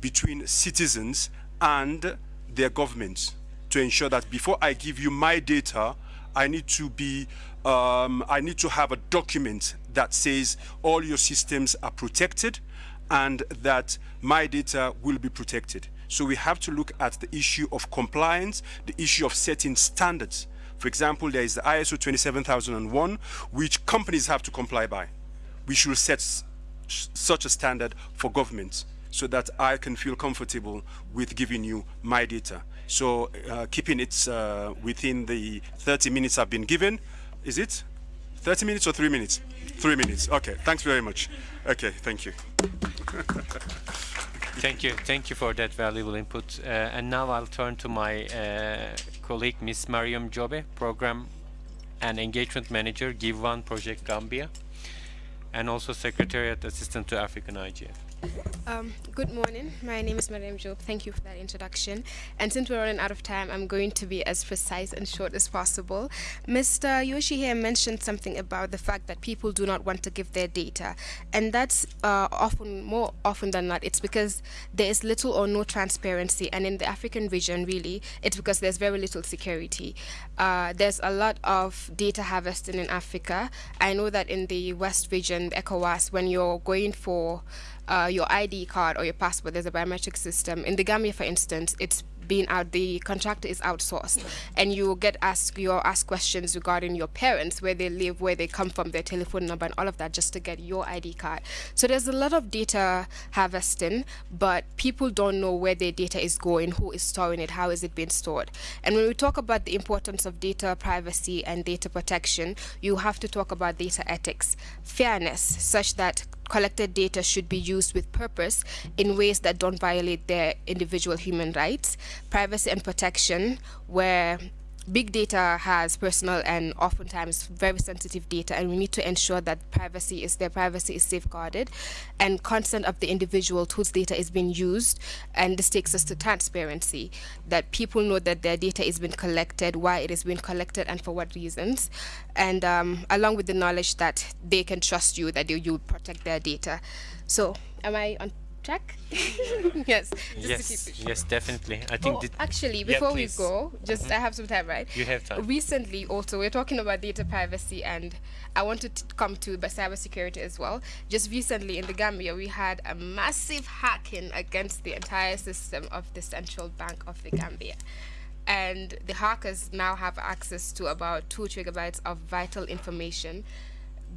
between citizens and their governments? To ensure that before I give you my data, I need to be, um, I need to have a document that says all your systems are protected and that my data will be protected. So we have to look at the issue of compliance, the issue of setting standards. For example, there is the ISO 27001, which companies have to comply by. We should set such a standard for governments so that I can feel comfortable with giving you my data. So uh, keeping it uh, within the 30 minutes I've been given. Is it 30 minutes or three minutes? Three minutes. Okay. Thanks very much. Okay. Thank you. thank you. Thank you for that valuable input. Uh, and now I'll turn to my uh, colleague, Ms. Mariam Jobe, Program and Engagement Manager, Give One Project Gambia, and also Secretariat Assistant to African IGF. Um, good morning. My name is Mariam Jobe. Thank you for that introduction. And since we're running out of time, I'm going to be as precise and short as possible. Mr. Yoshi here mentioned something about the fact that people do not want to give their data. And that's uh, often, more often than not, it's because there is little or no transparency. And in the African region, really, it's because there's very little security. Uh, there's a lot of data harvesting in Africa. I know that in the West region, ECOWAS, when you're going for uh, your ID card or your passport, there's a biometric system. In the Gambia, for instance, it's being out the contractor is outsourced. And you get asked you ask questions regarding your parents where they live where they come from their telephone number and all of that just to get your id card. So there's a lot of data harvesting but people don't know where their data is going who is storing it how is it being stored. And when we talk about the importance of data privacy and data protection you have to talk about data ethics. Fairness such that collected data should be used with purpose in ways that don't violate their individual human rights, privacy and protection, where big data has personal and oftentimes very sensitive data and we need to ensure that privacy is their privacy is safeguarded and consent of the individual whose data is being used and this takes us to transparency that people know that their data is being collected why it is being collected and for what reasons. And um, along with the knowledge that they can trust you that you, you protect their data. So am I on check? yes. yes. Yes, definitely. I think. Oh, actually, before yeah, we go, just mm -hmm. I have some time, right? You have time. Recently, also, we're talking about data privacy, and I wanted to come to cybersecurity as well. Just recently in the Gambia, we had a massive hacking against the entire system of the central bank of the Gambia and the hackers now have access to about two gigabytes of vital information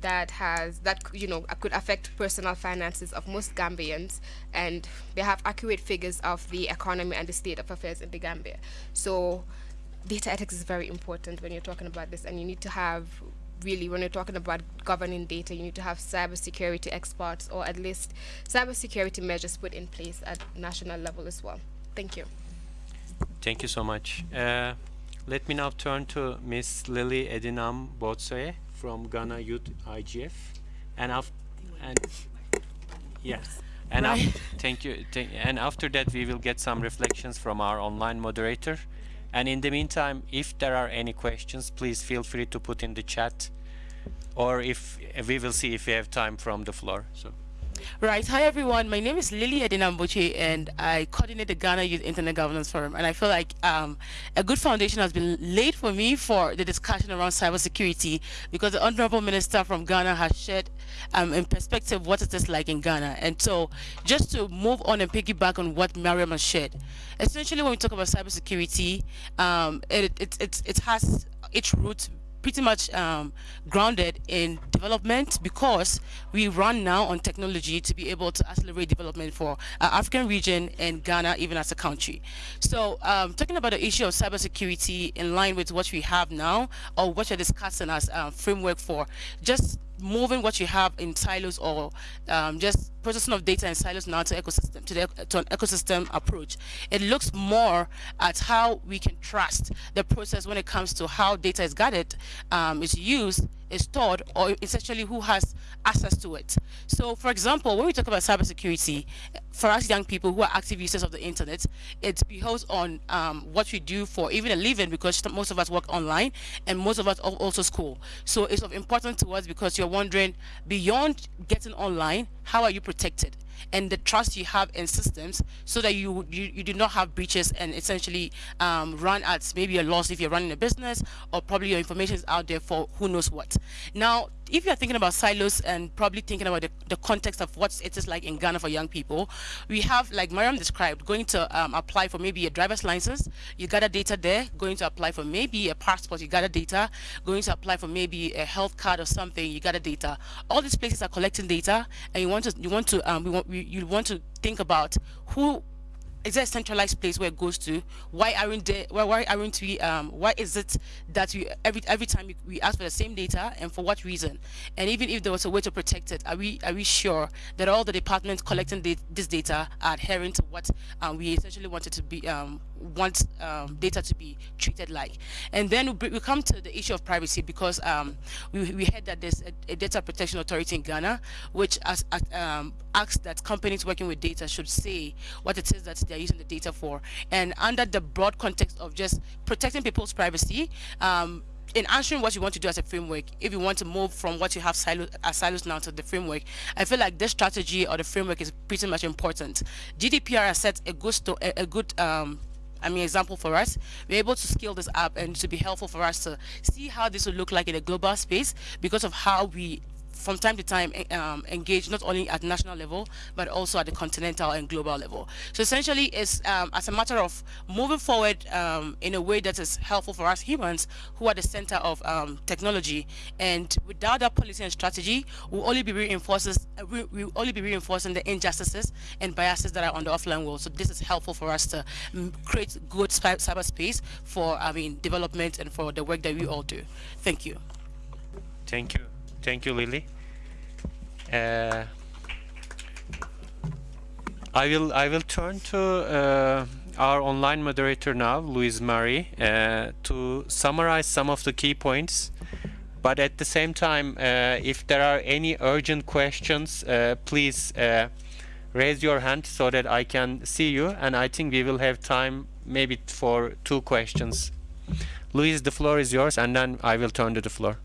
that has that you know could affect personal finances of most Gambians and they have accurate figures of the economy and the state of affairs in the Gambia. So data ethics is very important when you're talking about this and you need to have really when you're talking about governing data you need to have cybersecurity experts or at least cybersecurity measures put in place at national level as well. Thank you. Thank you so much. Uh, let me now turn to Miss Lily Edinam Botsoe from Ghana Youth IGF, and after and yes, and right. thank you. Thank, and after that, we will get some reflections from our online moderator. And in the meantime, if there are any questions, please feel free to put in the chat, or if we will see if we have time from the floor. So. Right. Hi, everyone. My name is Lily Edinam Botsoe, and I coordinate the Ghana Youth Internet Governance Forum. And I feel like um, a good foundation has been laid for me for the discussion around cybersecurity because the Honorable Minister from Ghana has shared um, in perspective what it is like in Ghana. And so just to move on and piggyback on what Mariam has shared, essentially when we talk about cybersecurity, um, it, it, it, it has its roots pretty much um, grounded in development because we run now on technology to be able to accelerate development for our African region and Ghana even as a country. So um, talking about the issue of cybersecurity in line with what we have now or what you're discussing as a framework for just moving what you have in silos or um, just processing of data in silos now to ecosystem to, the, to an ecosystem approach. It looks more at how we can trust the process when it comes to how data is gathered, um, is used, is stored, or essentially who has access to it. So, for example, when we talk about cybersecurity, for us young people who are active users of the internet, it behoves on um, what we do for even a living because most of us work online and most of us also school. So it's of importance to us because you're wondering beyond getting online, how are you protected? And the trust you have in systems so that you you, you do not have breaches and essentially um, run at maybe a loss if you're running a business or probably your information is out there for who knows what. Now, if you're thinking about silos and probably thinking about the, the context of what it is like in Ghana for young people, we have, like Mariam described, going to um, apply for maybe a driver's license, you gather data there, going to apply for maybe a passport, you gather data, going to apply for maybe a health card or something, you gather data. All these places are collecting data, and you want to, you want to, um, we want, we, you want to think about who is there a centralized place where it goes to? Why aren't there? Why, aren't we? Um, why is it that we every every time we, we ask for the same data and for what reason? And even if there was a way to protect it, are we are we sure that all the departments collecting the, this data are adhering to what um, we essentially wanted to be um, want um, data to be treated like? And then we, come to the issue of privacy because um, we we heard that there's a, a, data protection authority in Ghana which as, um, asks that companies working with data should say what it is that they're using the data for. And under the broad context of just protecting people's privacy, um, in answering what you want to do as a framework, if you want to move from what you have silos, as silos now to the framework, I feel like this strategy or the framework is pretty much important. GDPR has set a good, a, a good um, I mean, example for us. We're able to scale this up and to be helpful for us to see how this will look like in a global space because of how we from time to time um, engage not only at national level but also at the continental and global level. So essentially, it's um, as a matter of moving forward um, in a way that is helpful for us humans who are the center of um, technology. And without that policy and strategy, we'll only be reinforcing we will only be reinforcing the injustices and biases that are on the offline world. So this is helpful for us to mm, create good cyberspace for I mean development and for the work that we all do. Thank you. Thank you. Thank you, Lily. Uh, I will I will turn to uh, our online moderator now, Louise Marie, uh, to summarize some of the key points. But at the same time, uh, if there are any urgent questions, uh, please uh, raise your hand so that I can see you. And I think we will have time maybe for two questions. Louise, the floor is yours, and then I will turn to the floor.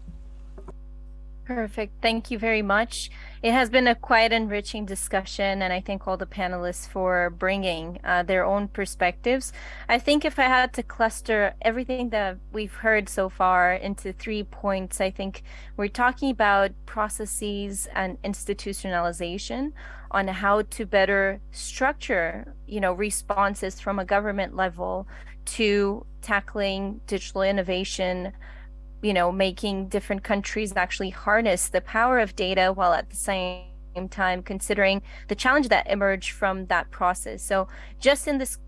Perfect. Thank you very much. It has been a quite enriching discussion, and I thank all the panelists for bringing uh, their own perspectives. I think if I had to cluster everything that we've heard so far into three points, I think we're talking about processes and institutionalization on how to better structure, you know, responses from a government level to tackling digital innovation you know, making different countries actually harness the power of data while at the same time considering the challenge that emerged from that process. So just in this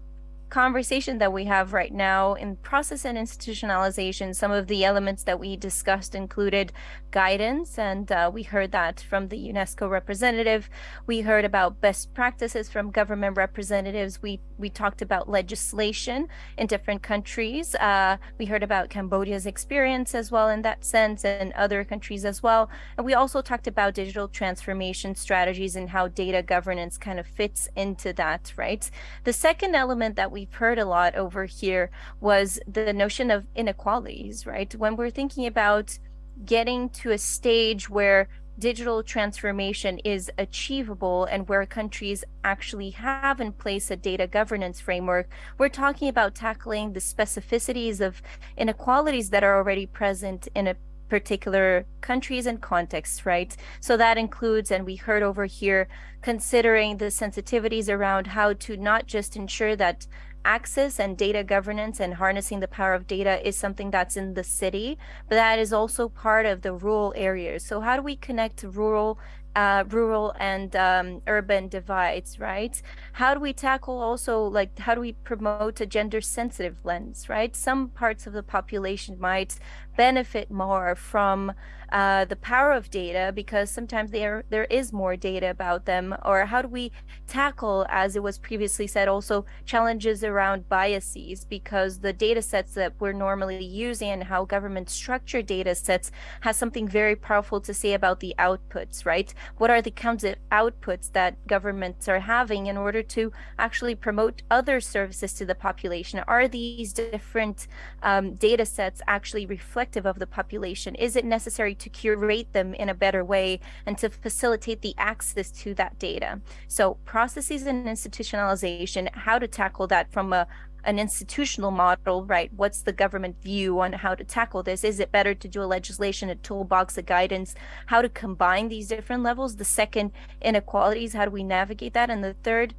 conversation that we have right now in process and institutionalization, some of the elements that we discussed included guidance, and uh, we heard that from the UNESCO representative. We heard about best practices from government representatives. We we talked about legislation in different countries. Uh, we heard about Cambodia's experience as well in that sense, and other countries as well. And we also talked about digital transformation strategies and how data governance kind of fits into that, right? The second element that we we've heard a lot over here was the notion of inequalities, right? When we're thinking about getting to a stage where digital transformation is achievable and where countries actually have in place a data governance framework, we're talking about tackling the specificities of inequalities that are already present in a particular countries and contexts, right? So that includes, and we heard over here, considering the sensitivities around how to not just ensure that access and data governance and harnessing the power of data is something that's in the city, but that is also part of the rural areas. So how do we connect rural uh, rural and um, urban divides, right? How do we tackle also, like, how do we promote a gender sensitive lens, right? Some parts of the population might benefit more from uh, the power of data because sometimes there there is more data about them or how do we tackle as it was previously said also challenges around biases because the data sets that we're normally using and how government structure data sets has something very powerful to say about the outputs right? What are the kinds of outputs that governments are having in order to actually promote other services to the population? Are these different um, data sets actually reflect reflective of the population? Is it necessary to curate them in a better way and to facilitate the access to that data? So processes and institutionalization, how to tackle that from a an institutional model, right? What's the government view on how to tackle this? Is it better to do a legislation, a toolbox, a guidance, how to combine these different levels? The second, inequalities, how do we navigate that? And the third,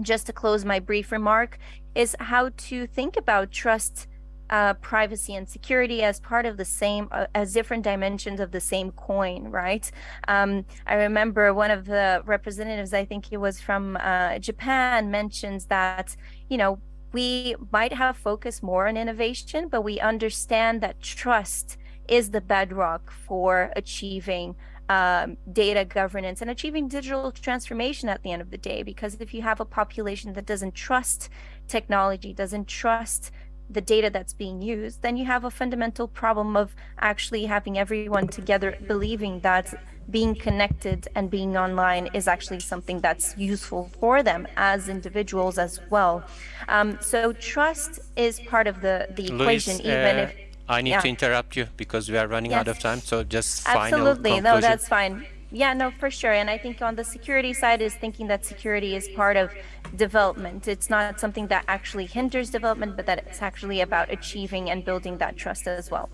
just to close my brief remark, is how to think about trust uh, privacy and security as part of the same, uh, as different dimensions of the same coin, right? Um, I remember one of the representatives, I think it was from uh, Japan, mentions that, you know, we might have focused more on innovation, but we understand that trust is the bedrock for achieving um, data governance and achieving digital transformation at the end of the day. Because if you have a population that doesn't trust technology, doesn't trust the data that's being used, then you have a fundamental problem of actually having everyone together believing that being connected and being online is actually something that's useful for them as individuals as well. Um, so trust is part of the, the Louise, equation, even uh, if I need yeah. to interrupt you because we are running Yes. out of time. So just final Absolutely. conclusion. No, that's fine. Yeah, no, for sure. And I think on the security side is thinking that security is part of development. It's not something that actually hinders development, but that it's actually about achieving and building that trust as well.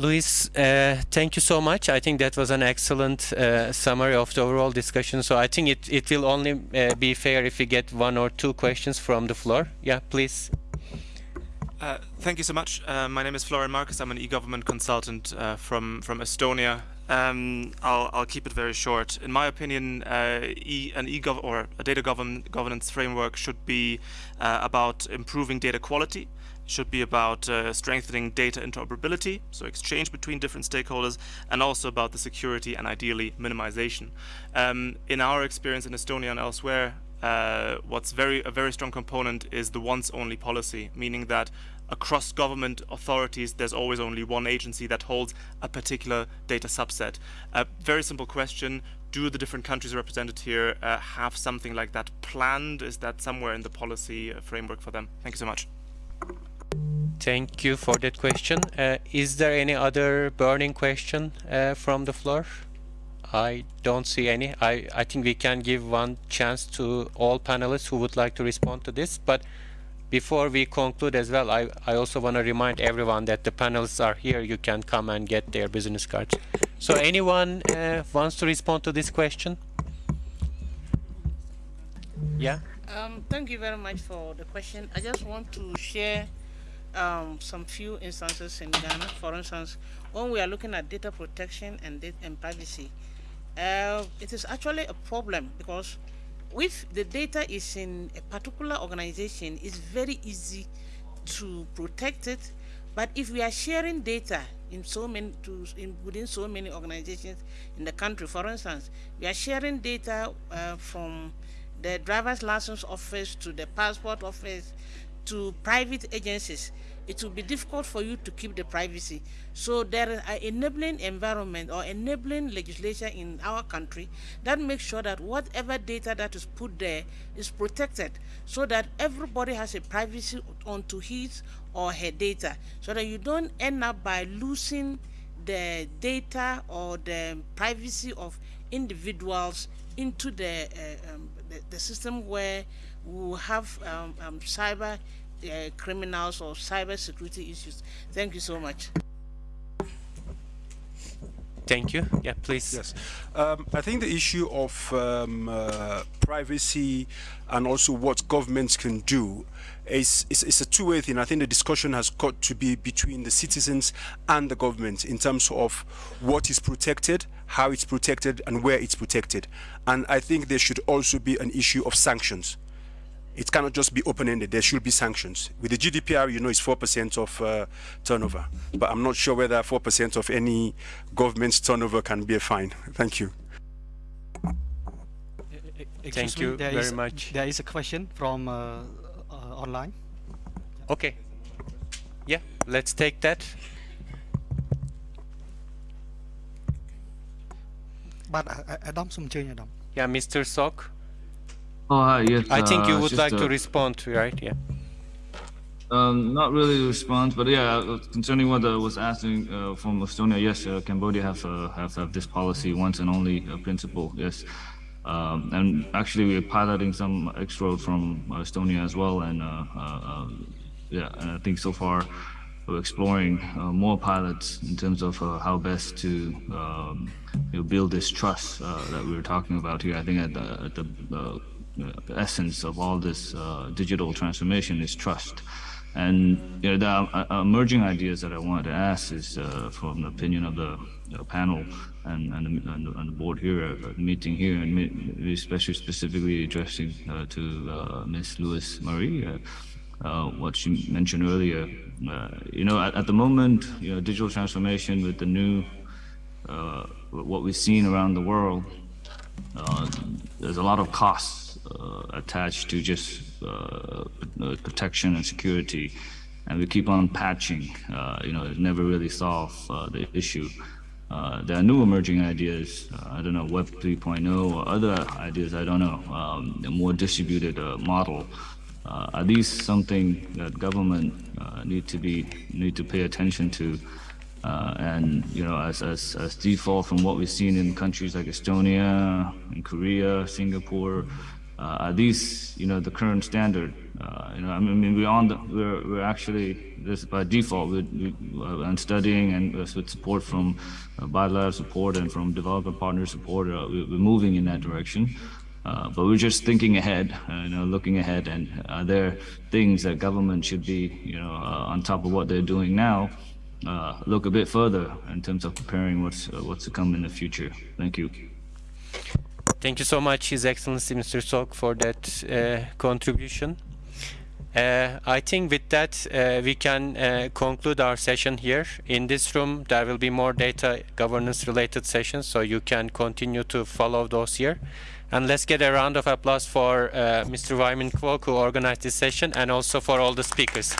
Louise, uh, thank you so much. I think that was an excellent uh, summary of the overall discussion. So I think it, it will only uh, be fair if we get one or two questions from the floor. Yeah, please. Uh, thank you so much. Uh, my name is Florian Marcus. I'm an e-government consultant uh, from from Estonia. Um, I'll, I'll keep it very short. In my opinion, e, an e or a data govern governance framework should be about improving data quality should be about uh, strengthening data interoperability, so exchange between different stakeholders, and also about the security and ideally minimization. Um, in our experience in Estonia and elsewhere, uh, what's very a very strong component is the once-only policy, meaning that across government authorities, there's always only one agency that holds a particular data subset. A very simple question, do the different countries represented here uh, have something like that planned? Is that somewhere in the policy uh, framework for them? Thank you so much. Thank you for that question. Uh, is there any other burning question uh, from the floor? I don't see any. I, I think we can give one chance to all panelists who would like to respond to this. But before we conclude as well, I, I also want to remind everyone that the panelists are here. You can come and get their business cards. So anyone uh, wants to respond to this question? Yeah? Um, thank you very much for the question. I just want to share um, some few instances in Ghana. For instance, when we are looking at data protection and, data and privacy, uh, it is actually a problem because if the data is in a particular organization, it's very easy to protect it. But if we are sharing data in so many to in, within so many organizations in the country, for instance, we are sharing data uh, from the driver's license office to the passport office to private agencies, it will be difficult for you to keep the privacy. So there is an enabling environment or enabling legislation in our country that makes sure that whatever data that is put there is protected so that everybody has a privacy onto his or her data so that you don't end up by losing the data or the privacy of individuals into the, uh, um, the, the, system where we have um, um, cyber uh, criminals or cyber security issues. Thank you so much. Thank you. Yeah, please. Yes. Um, I think the issue of um, uh, privacy and also what governments can do is, is, is a two-way thing. I think the discussion has got to be between the citizens and the government in terms of what is protected, how it's protected, and where it's protected. And I think there should also be an issue of sanctions it cannot just be open-ended. There should be sanctions. With the GDPR, you know, it's 4% of uh, turnover. But I'm not sure whether 4% of any government's turnover can be a fine. Thank you. Excuse Thank you very is, much. There is a question from uh, uh, online. Okay. Yeah, let's take that. But Adam, some change, Adam. Yeah, Mr. Sok. Oh, hi, yes. I think you uh, would like uh, to respond, to right? Yeah. Um, not really a response, but yeah, uh, concerning what I was asking uh, from Estonia, yes, uh, Cambodia have, uh, have have this policy once and only principle, yes. Um, and actually, we're piloting some X-Road from Estonia as well, and yeah, and I think so far we're exploring more pilots in terms of how best to um, you know, build this trust that we were talking about here. I think at the, at the the essence of all this uh, digital transformation is trust. And you know, the uh, emerging ideas that I wanted to ask is uh, from the opinion of the, the panel and, and, the, and, the, the board here, uh, meeting here, and especially specifically addressing uh, to Ms. Louise Marie, what she mentioned earlier. you know, at, at, the moment, you know, digital transformation with the new, what we've seen around the world, there's a lot of costs attached to just uh, protection and security, and we keep on patching. Uh, you know, it never really solve the issue. Uh, there are new emerging ideas. Uh, I don't know, Web 3.0 or other ideas. I don't know. Um, a more distributed uh, model. are these something that government need to be need to pay attention to? and you know, as, as as default from what we've seen in countries like Estonia, and Korea, Singapore, uh, are these, you know, the current standard Uh, you know, I mean, we're on the, we're, we're actually, this by default, we, we, uh, and studying and uh, with support from uh, bilateral support and from developer partner support, uh, we, we're moving in that direction. Uh, but we're just thinking ahead, uh, you know, looking ahead, and are there things that government should be, you know, uh, on top of what they're doing now, uh, look a bit further in terms of preparing what's uh, what's to come in the future. Thank you. Thank you so much, His Excellency Mr. Sok, for that uh, contribution. Uh, I think with that uh, we can uh, conclude our session here. In this room there will be more data governance related sessions so you can continue to follow those here. And let's get a round of applause for uh, Mr. Wai Min Kwok who organized this session and also for all the speakers.